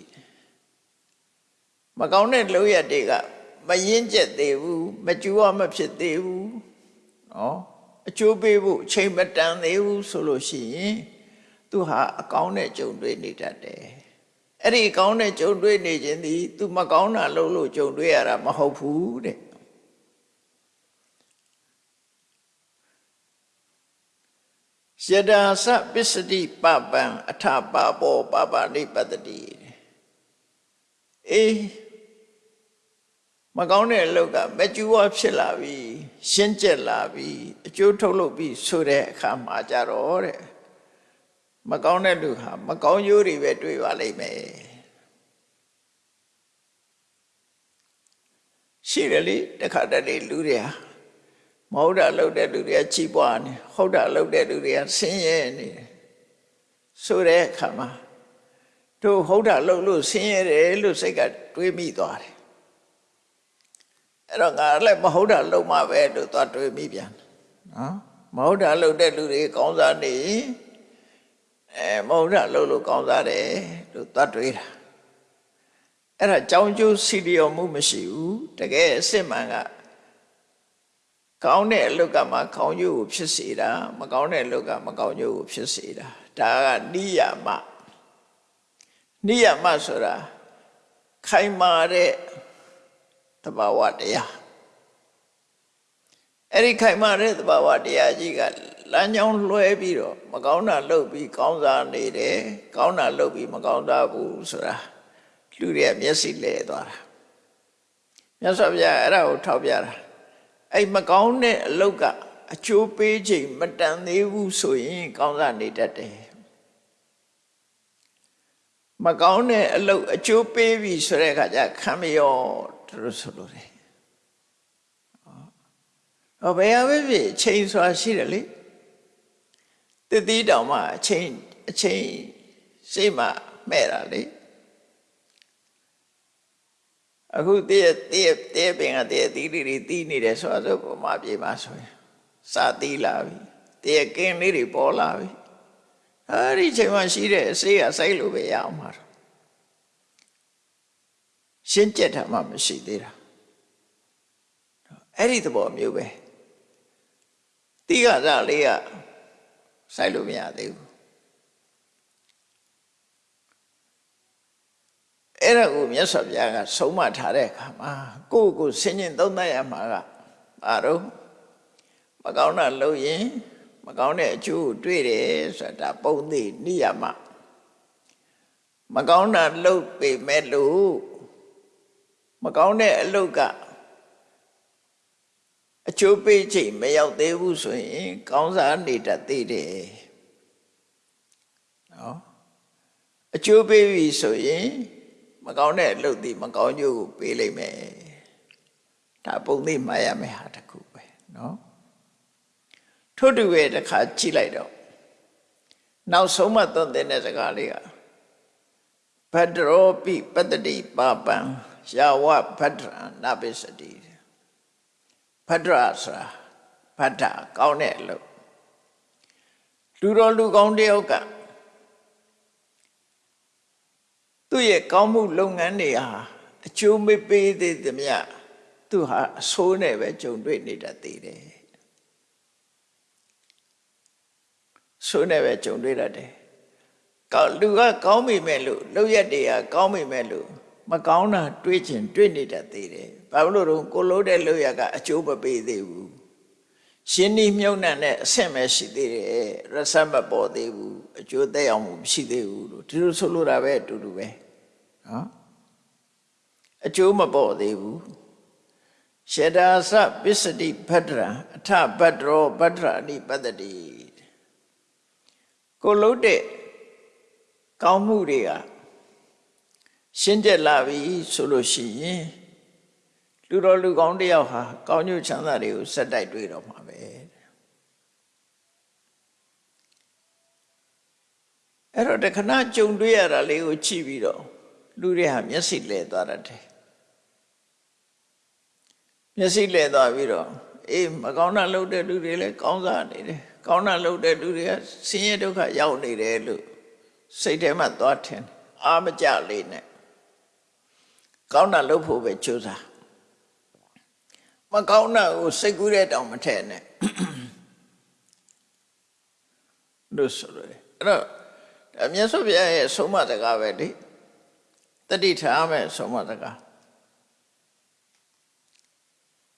မကောင်းတဲ့လုပ်ရတွေကမရင်ကျက်သေးဘူးမကြူရမဖြစ်သေးဘူးနော်အကျိုးပေးဖို့အချိန်မတန်သေးဘူးဆိုလို့ရှိရင်သူဟာအကောင်းနဲ့ကြုံတွေ့နေတတ်တယ်အဲ့ဒီအကောင်းနဲ့ကြုံတွေ့နေခြင်းသည်သူမကောင်းတာလုပ်လို့ကြုံတွေ့ရတာမဟုတ်ဘူးတဲ့ ယဒါစပစ္စတိပပံအထပါဘောပပနိပတ္တိအေးမကောင်းတဲ့အလုပ်ကမကျူဝဖြစ်လာပြီရှင်းကျက်လာပြီအကျိုးထုတ်လုပ်ပြီဆိုတဲ့အခါမှာကြတော့တဲ့မကောင်းတဲ့လူဟာမကောင်းကျိုးတွေပဲတွေ့ပါလိမ့်မယ်ရှိတယ်လေတခါတည်းလူတွေဟာ မဟုတ်တာလုပ်တဲ့လူတွေကချီးပွားနေဟုတ်တာလုပ်တဲ့လူတွေကဆင်းရဲနေတယ်ဆိုတဲ့အခါမှာတို့ဟုတ်တာလုပ်လို့ဆင်းရဲတယ်လို့စိတ်ကတွေးမိသွားတယ်အဲ့တော့ငါလည်းမဟုတ်တာလုပ်မှပဲလို့သွားတွေးမိပြန်နော်မဟုတ်တာလုပ်တဲ့လူတွေကောင်းစားနေအဲမဟုတ်တာလုပ်လို့ကောင်းစားတယ်လို့သွားတွေးတာအဲ့ဒါကြောင်းကျိုးစီလျော်မှုမရှိဘူးတကယ်အစစ်မှန်က ကောင်းတဲ့အလုပ်ကမှကောင်းကျိုးကိုဖြစ်စေတာမကောင်းတဲ့အလုပ်ကမကောင်းကျိုးကိုဖြစ်စေတာဒါကနိယာမနိယာမဆိုတာခိုင်မာတဲ့တဘာဝတရားအဲ့ဒီခိုင်မာတဲ့တဘာဝတရားကြီးကလမ်းကြောင်းလွှဲပြီးတော့မကောင်းတာလုပ်ပြီးကောင်းစားနေတယ်ကောင်းတာလုပ်ပြီးမကောင်းစားဘူးဆိုတာလူတွေမျက်စိလဲသွားတာမြတ်စွာဘုရားအဲ့ဒါကိုထောက်ပြတာ အဲ့မကောင်းတဲ့အလုပ်ကအကျိုးပေးချိန်မတန်သေးဘူးဆိုရင်ကောင်းစားနေတတ်တယ်မကောင်းတဲ့အလုပ်အကျိုးပေးပြီဆိုတဲ့အခါကျခံမရောသူတို့ဆိုလို့တယ်ဟောဘယ်ဟာပဲဖြစ်အချိန်ဆိုတာရှိတယ်လေတတိတောင်မှအချိန်အချိန်စိတ်မှမဲ့တာလေ အခုတည့်တည့်တည့်ပင်ကတည့်သီးလေးတွေတီးနေတယ်ဆိုတော့ဗမာပြည်မှာဆိုရင်စာတီးလာပြီတည့်ကင်းလေးတွေပေါ်လာပြီအဲဒီချိန်မှရှိတဲ့အစေးကစိုက်လို့ပဲရအောင်မှာရှင်းကျက်တာမှမရှိသေးတာအဲ့ဒီသဘောမျိုးပဲတိကစားလေးကစိုက်လို့မရသေးဘူး အဲ့ဒါကိုမြတ်စွာဘုရားကဆုံးမထားတဲ့အခါမှာကိုယ့်ကိုဆင်ញင်သုံးသပ်ရမှာကဘာတော့မကောင်းတာလုပ်ရင်မကောင်းတဲ့အကျိုးကိုတွေ့တယ်ဆိုတာပုံသိနိယမမကောင်းတာလုပ်ပေမဲ့လို့မကောင်းတဲ့အလုပ်ကအကျိုးပေးချိန်မရောက်သေးဘူးဆိုရင်ကောင်းစားနေတတ်သေးတယ်နော်အကျိုးပေးပြီဆိုရင် မကောင်းတဲ့အလုပ်သည်မကောင်းကျိုးကိုပေးလိုက်မယ်ဒါပုံသိမှရမယ်ဟာတစ်ခုပဲနော်ထို့တူပဲတစ်ခါကြည့်လိုက်တော့နောက်ဆုံးမသွန်သင်တဲ့စကားလေးကဘဒ္ဒရောပိပတ္တိပါပံယာဝဘဒ္ဒရနပိစတိဘဒ္ဒရဆိုတာဘဒ္ဒကောင်းတဲ့အလုပ်လူတော်လူကောင်းတယောက်က သူ့ရဲ့ကောင်းမှုလုပ်ငန်းတွေဟာအကျိုးမပေးသေးသမျှသူဟာအဆိုးနဲ့ပဲကြုံတွေ့နေတတ်သေးတယ်ဆိုးနဲ့ပဲကြုံတွေ့တတ်တယ်ကောင်းလူကကောင်းမိမဲ့လို့လုပ်ရက်တွေကကောင်းမိမဲ့လို့မကောင်းတာတွေးချင်တွေးနေတတ်သေးတယ်ဘာလို့လို့ကိုလို့တဲ့လုပ်ရက်ကအကျိုးမပေးသေးဘူးရှင်းဤမြုံနှံတဲ့အဆင့်ပဲရှိသေးတယ်ရဆတ်မပေါ်သေးဘူးအကျိုးသက်ရောက်မှုမရှိသေးဘူးလို့ဒီလိုဆိုလိုတာပဲအတူတူပဲ နော်အကျိုးမပေါ်သေးဘူးရှေတာသပစ္စတိဗဒ္ဒရာအထဗဒ္ဒရောဗဒ္ဒရာအနိပတ္တိကိုလုံးတဲ့ကောင်းမှုတွေကရှင်းကျက်လာပြီဆိုလို့ရှိရင်လူတော်လူကောင်းတယောက်ဟာကောင်းကျိုးချမ်းသာတွေကိုစက်တိုက်တွေ့တော့မှာပဲအဲ့တော့တခဏကြုံတွေ့ရတာလေးကိုကြည့်ပြီးတော့ လူတွေဟာမျက်စိလဲသွားတတ်တယ်မျက်စိလဲသွားပြီးတော့အေးမကောင်းတာလုပ်တဲ့လူတွေလည်းကောင်းစားနေတယ်ကောင်းတာလုပ်တဲ့လူတွေကဆင်းရဲဒုက္ခရောက်နေတယ်လို့စိတ်ထဲမှာသွားထင်အာမကြလေးနဲ့ကောင်းတာလုပ်ဖို့ပဲကြိုးစားမကောင်းတာကိုစိတ်ကူးတဲ့တောင်မထည့်နဲ့လို့ဆိုရတယ်အဲ့တော့ဒါမြတ်စွာဘုရားရဲ့ဆုံးမစကားပဲလေ တတိထားမဲ့ဆုံးမစကား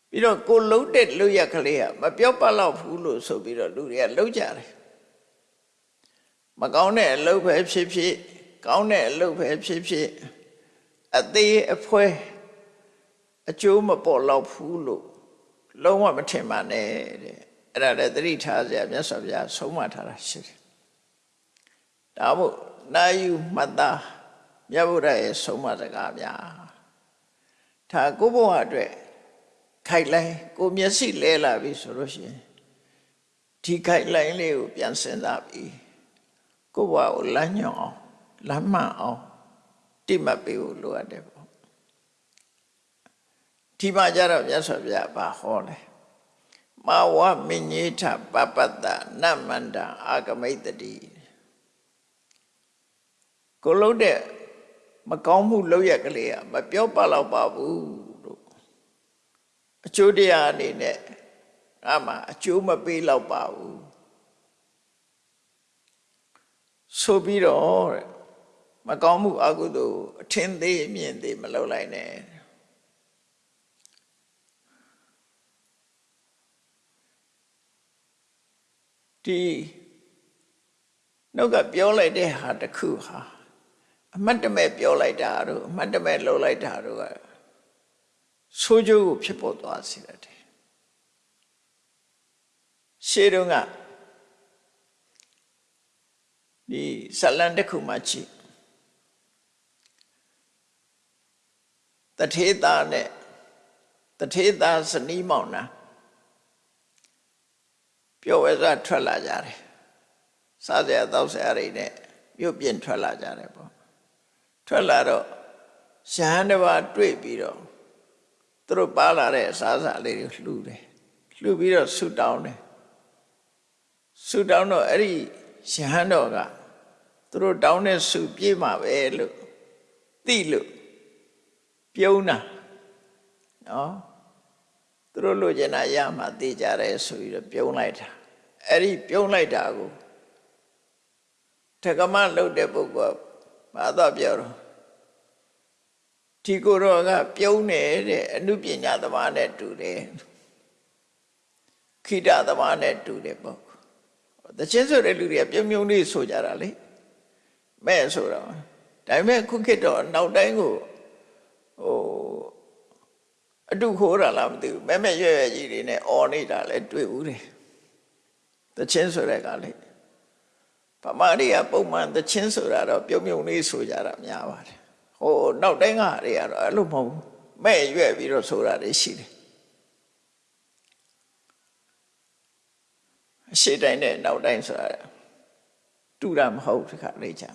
ပြီးတော့ကိုလုံးတဲ့လူရက်ကလေးကမပြော့ပတ်တော့ဘူးလို့ဆိုပြီးတော့လူတွေကလှုပ်ကြတယ်မကောင်းတဲ့အလုပ်ပဲဖြစ်ဖြစ်ကောင်းတဲ့အလုပ်ပဲဖြစ်ဖြစ်အသေးအဖွဲအကျိုးမပေါ်တော့ဘူးလို့လုံးဝမထင်ပါနဲ့တဲ့အဲ့ဒါလည်းသတိထားစရာမြတ်စွာဘုရားဆုံးမထားတာရှိတယ်ဒါမို့နာယူမှတ်သား မြတ်ဗုဒ္ဓရဲ့ဆုံးမစကားများဒါကိုဘုရားအတွက်ခိုက်လိုက်ကိုမျက်စိလဲလာပြီဆိုလို့ရှိရင်ဒီခိုက်လိုက်လေးကိုပြန်စဉ်းစားပြီးကိုဘုရားကိုလမ်းညွှန်အောင်လမ်းမှန်အောင်တိမှတ်ပေးဖို့လိုအပ်တယ်ပေါ့ဒီမှာကြတော့မြတ်စွာဘုရားဘာဟောလဲမဝမညေထပပတ္တနမန္တအာဂမိတ်တတိကိုလုံးတဲ့ မကောင်းမှုလောက်ရကလေးကမပြောပါတော့ပါဘူးလို့အကျိုးတရားအနေနဲ့အမှအကျိုးမပေးတော့ပါဘူးဆိုပြီးတော့တဲ့မကောင်းမှုအကုသိုလ်အထင်သေးအမြင်သေးမလုပ်လိုက်နဲ့ဒီနှုတ်ကပြောလိုက်တဲ့ဟာတစ်ခုဟာ အမတ်တမဲ့ပြောလိုက်တာတို့အမတ်တမဲ့လှုပ်လိုက်တာတို့ကဆိုးကျိုးကိုဖြစ်ပေါ်သွားစေတယ်ရှေးတုန်းကဒီဇလန်တစ်ခုမှကြည့်တထေသားနဲ့တထေသားဇနီးမောင်နှံပျော်ဝဲစားထွက်လာကြတယ်စားစရာတောက်စရာတွေနဲ့မြို့ပြင်ထွက်လာကြတယ်ပေါ့ ထွက်လာတော့ရဟန်းတစ်ပါးတွေ့ပြီးတော့သူတို့ပါလာတဲ့အစားအစာလေးတွေလှူတယ်လှူပြီးတော့ဆူတောင်းတယ်ဆူတောင်းတော့အဲ့ဒီရဟန်းတော်ကသူတို့တောင်းတဲ့ဆူပြေးမှာပဲလို့သိလို့ပြုံးတာနော်သူတို့လိုချင်တာရမှသိကြတယ်ဆိုပြီးတော့ပြုံးလိုက်တာအဲ့ဒီပြုံးလိုက်တာကိုထကမလှုပ်တဲ့ပုဂ္ဂိုလ် ဘာသာပြောတော့ဒီကိုယ်တော်ကပြုံးနေတဲ့အနုပညာသမားနဲ့တူတယ်ခိတသမားနဲ့တူတယ်ပေါ့တချင်းဆိုတဲ့လူတွေကပြုံးပြုံးလေးဆိုကြတာလေမဲ့ဆိုတော့ဒါပေမဲ့ခုခေတ်တော့နောက်တိုင်းကိုဟိုအတုခိုးတာလားမသိဘူးမဲ့မဲ့ရွရွကြီးတွေနဲ့អော်နေတာလဲတွေ့ဘူးတယ်တချင်းဆိုတဲ့ကလေ ဗမာတွေကပုံမှန်တချင်းဆိုတာတော့ပြုံးပြုံးလေးဆိုကြတာများပါတယ်ဟိုနောက်တိုင်းကတွေကတော့အဲ့လိုမဟုတ်ဘူးမဲ့ရွက်ပြီးတော့ဆိုတာတွေရှိတယ်အရှိတိုင်းနဲ့နောက်တိုင်းဆိုတာတူတာမဟုတ်ဒီခါလေးချာ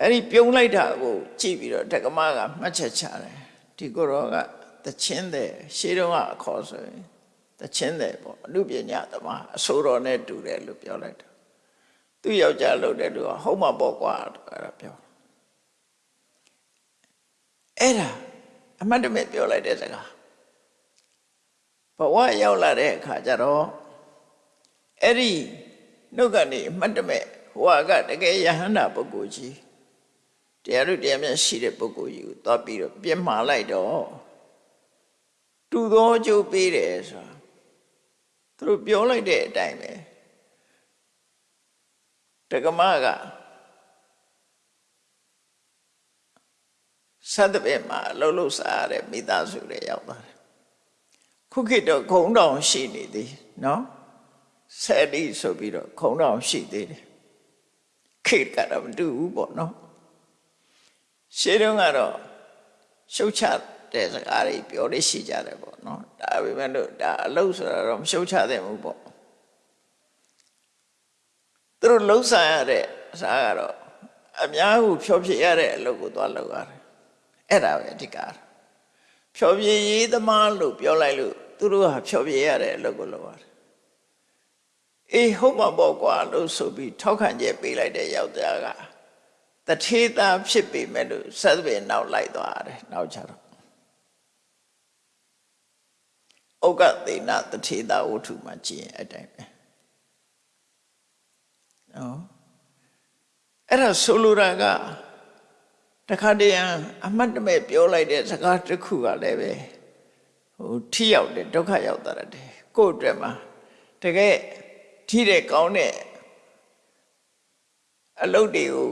အဲ့ဒီပြုံးလိုက်တာကိုကြည့်ပြီးတော့တက္ကမကမှတ်ချက်ချတယ်ဒီကိုရောကတချင်းတဲ့ရှေးတုန်းကအခေါ်ဆိုရင်တချင်းတဲ့ပေါ့အနုပညာသမားအဆိုတော်နဲ့တူတယ်လို့ပြောလိုက်တယ် သူယောက်ျားလို့တဲ့လူကဟုတ်မှာပေါ့ကွာအဲ့ဒါပြောအဲ့ဒါအမှတ်တမဲ့ပြောလိုက်တဲ့စကားဘဝရောက်လာတဲ့အခါကျတော့အဲ့ဒီနှုတ်ကနေအမှတ်တမဲ့ဟိုကတကယ်ယဟန္တာပုဂ္ဂိုလ်ကြီးတရားတို့တရားမြတ်ရှိတဲ့ပုဂ္ဂိုလ်ကြီးကိုသွားပြီးတော့ပြစ်မှားလိုက်တော့တူသောအကျိုးပေးတယ်ဆိုတာသူတို့ပြောလိုက်တဲ့အတိုင်းပဲ တက္ကမကသတ္တပင်မှာအလုံးလုံးစားရတဲ့မိသားစုတွေရောက်သွားတယ်ခုခေတ်တော့ခုံတောင်ရှိနေသေးနော်ဆယ်လီဆိုပြီးတော့ခုံတောင်ရှိသေးတယ်ခေတ်ကတော့မတူဘူးပေါ့နော်ရှင်းတော့ကတော့ရှုတ်ချတဲ့စကားတွေပြောလို့ရှိကြတယ်ပေါ့နော်ဒါပေမဲ့လို့ဒါအလုံးဆိုတာတော့မရှုတ်ချသင့်ဘူးပေါ့ သူတို့လှုပ်ဆန်ရတဲ့အစားကတော့အများကိုဖြောပြရတဲ့အလုပ်ကိုသွားလုပ်ရတယ်အဲ့ဒါပဲအဓိကဖြောပြရေးသမားလို့ပြောလိုက်လို့သူတို့ဟာဖြောပြရတဲ့အလုပ်ကိုလုပ်ရတယ်အေးဟုတ်မှာပေါ့ကွာလို့ဆိုပြီးထောက်ခံချက်ပေးလိုက်တဲ့ယောက်ျားကတထေသားဖြစ်ပေမဲ့လို့ဆက်ပင်နောက်လိုက်သွားတယ်နောက်ချတော့ဩကသေနတထေသားဝတ္ထုမှာကြည့်ရင်အတိုင်းပဲ နော်အဲ့ဒါဆိုလိုတာကတခါတည်းအမှတ်တမဲ့ပြောလိုက်တဲ့စကားတစ်ခုကလည်းပဲဟိုထိရောက်တယ်ဒုက္ခရောက်တာတယ်ကိုယ့်အတွက်မှာတကယ်ထိတဲ့ကောင်းတဲ့အလုပ်တွေကို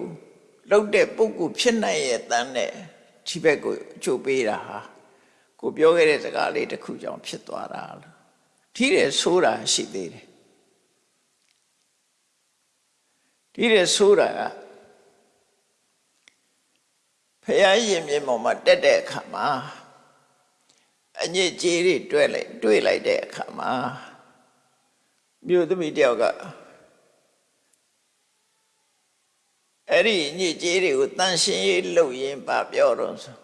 လုပ်တဲ့ပုဂ္ဂိုလ်ဖြစ်နိုင်ရဲ့တန်းနဲ့ဒီဘက်ကိုအကျိုးပေးတာဟာကိုပြောခဲ့တဲ့စကားလေးတစ်ခုကြောင့်ဖြစ်သွားတာလို့ထိတဲ့ဆိုးတာရှိသေးတယ် ထိတဲ့ဆိုးတာကဖရာရင်မြင်ပေါ်မှာတက်တဲ့အခါမှာအညစ်အကြေးတွေတွေ့လိုက်တွေ့လိုက်တဲ့အခါမှာမြို့သမီးတယောက်ကအဲ့ဒီညစ်ကြေးတွေကိုတန်ရှင်းရေးလုပ်ရင်ပါပြောတော့ဆို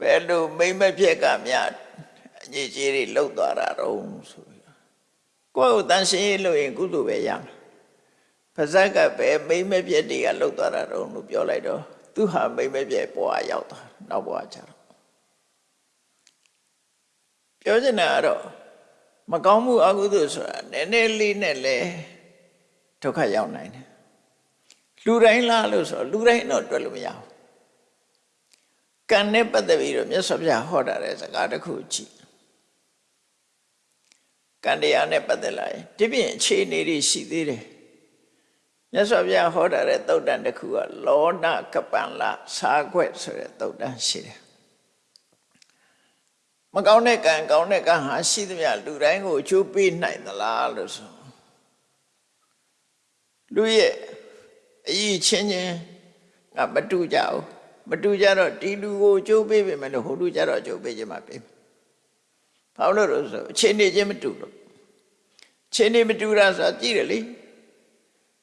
ဘယ်လိုမိမ့်မပြက်ကများအညစ်ကြေးတွေလှုပ်သွားတာတော့ဆိုပြီးကိုယ့်ကိုတန်ရှင်းရေးလုပ်ရင်ကုသိုလ်ပဲရမယ် ပါဇက်ကပဲမိမ့်မပြက်တွေကလှုပ်သွားတာတော့လို့ပြောလိုက်တော့သူဟာမိမ့်မပြက်ဘဝရောက်သွားနောက်ဘဝကျတော့ပြောချင်တာကတော့မကောင်းမှုအကုသိုလ်ဆိုတာနည်းနည်းလေးနဲ့လဲဒုက္ခရောက်နိုင်တယ်လူတိုင်းလားလို့ဆိုလူတိုင်းတော့တွေ့လို့မရဘူးကံနဲ့ပတ်သက်ပြီးတော့မြတ်စွာဘုရားဟောတာတဲ့စကားတစ်ခုကြည့်ကံတရားနဲ့ပတ်သက်လာရင်ဒီပြင်အခြေအနေတွေရှိသေးတယ် မြတ်စွာဘုရားဟောတာတဲ့သုတ်တန်တစ်ခုကလောနကပန်လာစာခွက်ဆိုတဲ့သုတ်တန်ရှိတယ်မကောင်းတဲ့ကံကောင်းတဲ့ကံဟာရှိသမျှလူတိုင်းကိုအကျိုးပေးနိုင်သလားလို့ဆိုလူရဲ့အရေးချင်းချင်းငါမတူကြဘူးမတူကြတော့ဒီလူကိုအကျိုးပေးပေမဲ့လို့ဟိုလူကြတော့အကျိုးပေးခြင်းမပေးဘာလို့လို့ဆိုအချင်းနေချင်းမတူလို့ချင်းနေမတူတာဆိုကြည့်တယ်လေ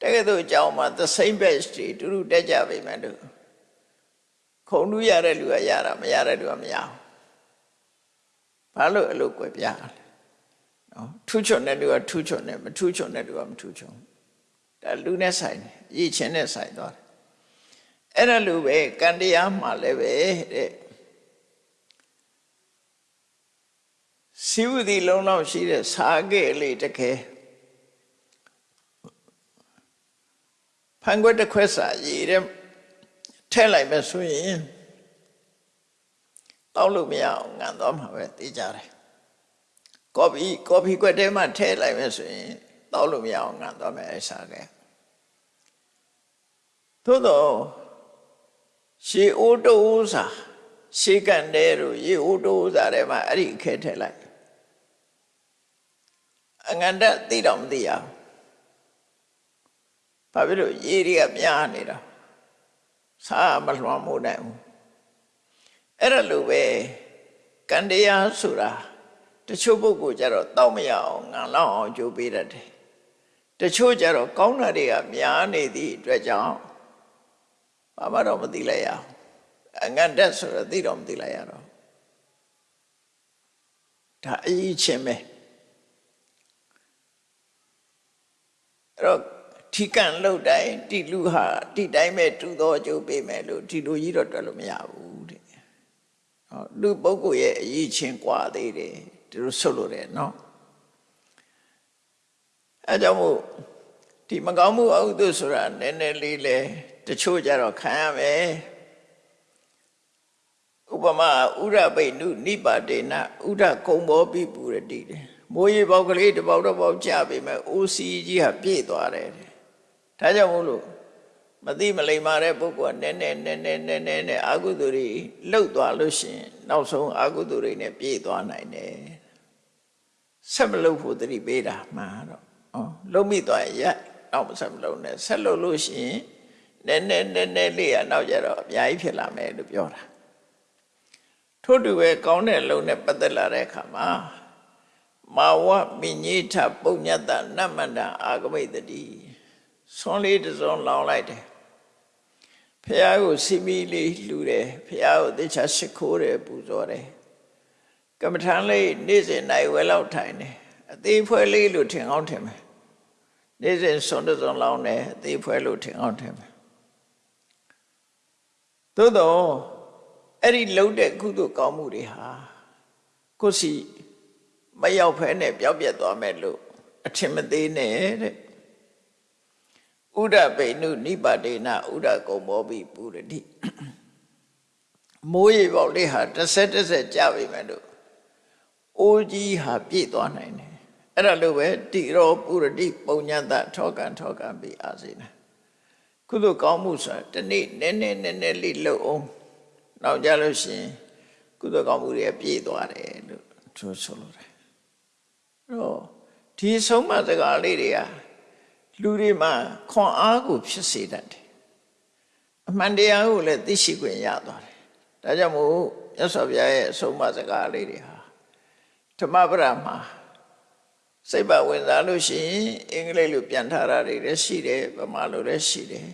တကယ်တော့အကြောင်းမှာ the same batch တွေတူတူတက်ကြပေမဲ့လို့ခုံလူရတဲ့လူကရတာမရတဲ့လူကမရဘူးဘာလို့အဲ့လိုကွယ်ပြားလဲနော်ထူးချွန်တဲ့လူကထူးချွန်တယ်မထူးချွန်တဲ့လူကမထူးချွန်ဒါလူနဲ့ဆိုင်တယ်ရည်ချင်းနဲ့ဆိုင်သွားတယ်အဲ့ဒါလူပဲကံတရားမှလည်းပဲတဲ့စီဝတိလုံးလောက်ရှိတဲ့စာခဲ့လေးတခဲ ဖန်ခွက်တစ်ခွက်စာရည်တဲ့ထဲလိုက်မယ်ဆိုရင်တောက်လို့မရအောင်ငံသွားမှာပဲသိကြတယ်ကော်ဖီကော်ဖီခွက်ထဲမှာထည့်လိုက်မယ်ဆိုရင်တောက်လို့မရအောင်ငံသွားမယ်အစားကဲသို့တော့ရှေအိုးတိုးစာရှေကန်တဲ့တို့ရေအိုးတိုးစာထဲမှာအဲ့ဒီအခဲထည့်လိုက်အငန္တသိတော့မသိရဘူး ဘာဖြစ်လို့ရေတွေကများနေတာစားမလွှမ်းမိုးနိုင်ဘူးအဲ့ဒါလိုပဲကံတရားဆိုတာတချို့ပုဂ္ဂိုလ်ကြတော့တောက်မရအောင်ငံလောက်အောင်ကြိုးပေးတတ်တယ်တချို့ကြတော့ကောင်းတာတွေကများနေသည့်အတွက်ကြောင့်ဘာမှတော့မသိလိုက်ရအောင်အငတ်တက်ဆိုတော့သိတော့မသိလိုက်ရတော့ဒါအရေးချင်းပဲအဲ့တော့ ထိကန့်လှုပ်တိုင်းတိလူဟာတိတိုင်းပဲတူသောအကျိုးပေးမယ်လို့ဒီလိုကြီးတော့တွက်လို့မရဘူးတဲ့ဟောလူပုဂ္ဂိုလ်ရဲ့အရေးချင်းကွာသေးတယ်ဒီလိုဆုတ်လို့တယ်နော်အဲကြောင့်မို့ဒီမကောင်းမှုအဟုသို့ဆိုတာနည်းနည်းလေးလဲတချို့ကြတော့ခံရမယ်ဥပမာဥရပိနုနိပါတေနဥဒကုံဘောပိပူရတိတယ်မိုးရေပေါက်ကလေးတပေါက်တော့ပေါက်ကြပြီမဲ့ OC ကြီးဟာပြည့်သွားတယ် ဒါကြောင့်မို့လို့မသိမလိမ္မာတဲ့ပုဂ္ဂိုလ်ကနည်းနည်းနည်းနည်းနည်းနည်းနဲ့အာဟုသူတွေလှုပ်သွားလို့ရှိရင်နောက်ဆုံးအာဟုသူတွေနဲ့ပြည့်သွားနိုင်တယ်ဆက်မလုပ်ဖို့တတိပေးတာမှန်တော့ဩလုံးမိသွားရင်ရက်နောက်မဆက်မလုပ်နဲ့ဆက်လုပ်လို့ရှိရင်နည်းနည်းနည်းနည်းလေးကနောက်ကြတော့အများကြီးဖြစ်လာမယ်လို့ပြောတာထို့တူပဲကောင်းတဲ့လုံနဲ့ပတ်သက်လာတဲ့အခါမှာမာဝမိညိထပုညတနမန္တအာဂမိတတိ ဆွန်လေးတစ်စုံလောင်လိုက်တယ်ဖះကိုစီမီလေးလှူတယ်ဖះကိုတေချာရှိခိုးတယ်ပူဇော်တယ်ကမ္မထန်လေးနေ့စဉ်နိုင်ဝဲလောက်ထိုင်တယ်အသေးဖွဲလေးလို့ထင်အောင်ထင်မယ်နေ့စဉ်ဆွန်တစ်စုံလောင်တယ်အသေးဖွဲလို့ထင်အောင်ထင်မယ်သို့တော့အဲ့ဒီလှုပ်တဲ့ကုသိုလ်ကောင်းမှုတွေဟာကိုယ်စီမရောက်ဖဲနဲ့ပျောက်ပြက်သွားမယ်လို့အထင်မသေးနဲ့တဲ့ ဥဒပိဏုနိပါတေနဥဒကုံမောပိပုရတိမိုးရေပေါက်လေးဟာတစ်ဆက်တစ်ဆက်ကြပြီမဲ့လို့အိုးကြီးဟာပြည့်သွားနိုင်တယ်အဲ့ဒါလိုပဲတိရောပုရတိပုံညတထောကံထောကံပိအာစေနာကုသိုလ်ကောင်းမှုဆိုတာတနေ့နည်းနည်းနည်းနည်းလေးလှုပ်အောင်နောက်ကြလို့ရှိရင်ကုသိုလ်ကောင်းမှုတွေပြည့်သွားတယ်လို့သူဆိုလိုတယ်တော့ဒီဆုံးမစကားလေးတွေက လူတွေမှာခွန်အားကိုဖြစ်စေတတ်တယ်အမှန်တရားကိုလည်းသိရှိခွင့်ရသွားတယ်ဒါကြောင့်မို့မြတ်စွာဘုရားရဲ့အဆုံးအမစကားလေးတွေဟာဓမ္မပဒမှာစိတ်ပါဝင်စားလို့ရှိရင်အင်္ဂလိပ်လိုပြန်ထားတာတွေလည်းရှိတယ်ဗမာလိုလည်းရှိတယ်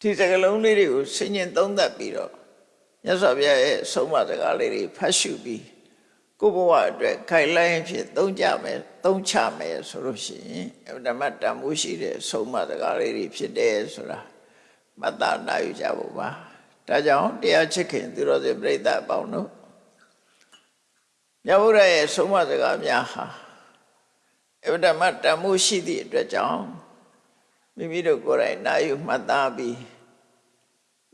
ဒီစကားလုံးလေးတွေကိုဆင်ញင်သုံးသပ်ပြီးတော့မြတ်စွာဘုရားရဲ့အဆုံးအမစကားလေးတွေဖတ်ရှုပြီး ကိုဘဝအတွက်ခိုင်လိုင်းဖြစ်သုံးကြမယ်သုံးချမယ်ဆိုလို့ရှိရင်ဓမ္မတန်မိုးရှိတဲ့ဆုံးမစကားလေးတွေဖြစ်တယ်ဆိုတာမတ္တနာယူကြဖို့ပါဒါကြောင့်တရားချစ်ခင်သူတော်စင်ပြိဿအပေါင်းတို့မြတ်ဗုဒ္ဓရဲ့ဆုံးမစကားများဟာအဓမ္မတန်မိုးရှိသည့်အတွက်ကြောင့်မိမိတို့ကိုယ်တိုင်နာယူမှတ်သားပြီး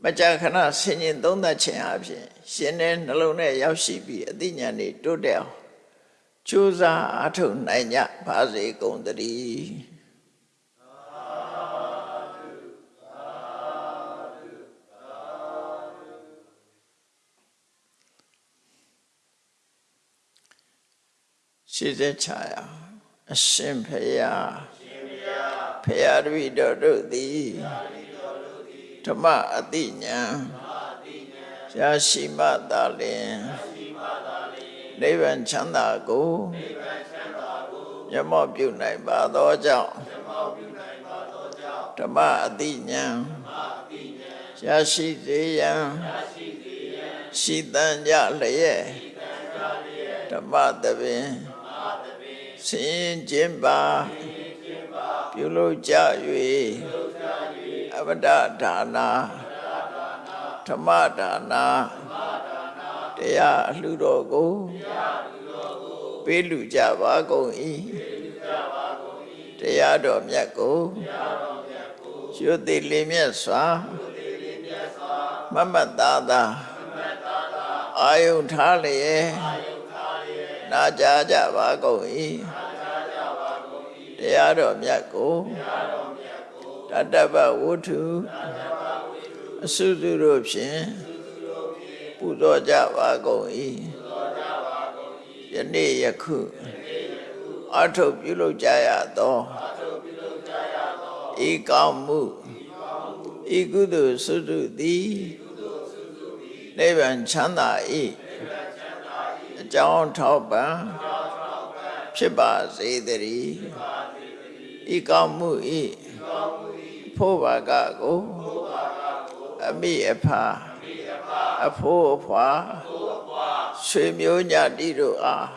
မကြာခဏဆင်ញင်သုံးသပ်ခြင်းအပြင်ရှင်တဲ့နှလုံးနဲ့ရောက်ရှိပြီးအသိဉာဏ်တွေတိုးတက်အောင်ကြိုးစားအားထုတ်နိုင်ကြပါစေကုန်သတည်းရှိစေချာရအရှင်ဖေယဖေယတပည့်တော်တို့သည် ဓမ္မအတိညာရရှိမှသာလင်နိဗ္ဗာန်ချမ်းသာကိုမျက်မှောက်ပြုနိုင်ပါသောကြောင့်ဓမ္မအတိညာရရှိစေရန်ရှိတန်ကြလျက်ဓမ္မတပင်ဆင်းခြင်းပါပြုလုပ်ကြ၍ အဝဒဒါနာဓမ္မဒါနာတရားအလှတော်ကိုပေးလူကြပါကုန်၏တရားတော်မြတ်ကိုရွတ်သိလင်းမြတ်စွာမမတ်သားသာအာယုထားလျက်နာကြားကြပါကုန်၏တရားတော်မြတ်ကိုတတ္တဗဝုထုအစုစုတို့ဖြင့်ပူဇော်ကြပါကုန်၏ယနေ့ယခုအထုပ်ပြုလုပ်ကြရသောဤကောင်းမှုဤကုသိုလ်စုစုသည်နိဗ္ဗာန်ချမ်းသာ၏အကြောင်းထောက်ပံ့ဖြစ်ပါစေတည်းဤကောင်းမှုဤ ဖို့ဘာကကိုအမိအဖာအဖိုးအဖွာဆွေမျိုးညတိတို့အား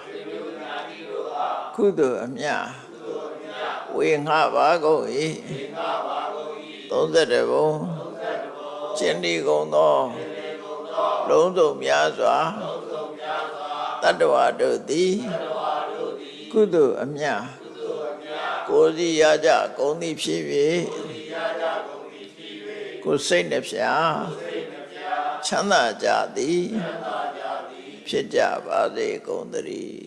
ကုသိုလ်အမြတ်ဝေငှပါကုန်၏31ဘုံကျင့်ဒီကုန်သောလုံးစုံများစွာတတ္တဝါတို့သည်ကုသိုလ်အမြတ်ကိုယ်စီရကြကုန်သည်ဖြစ်၍ ကိုယ်စိတ်နှဖျားချမ်းသာကြသည်ဖြစ်ကြပါစေကုန်သတည်း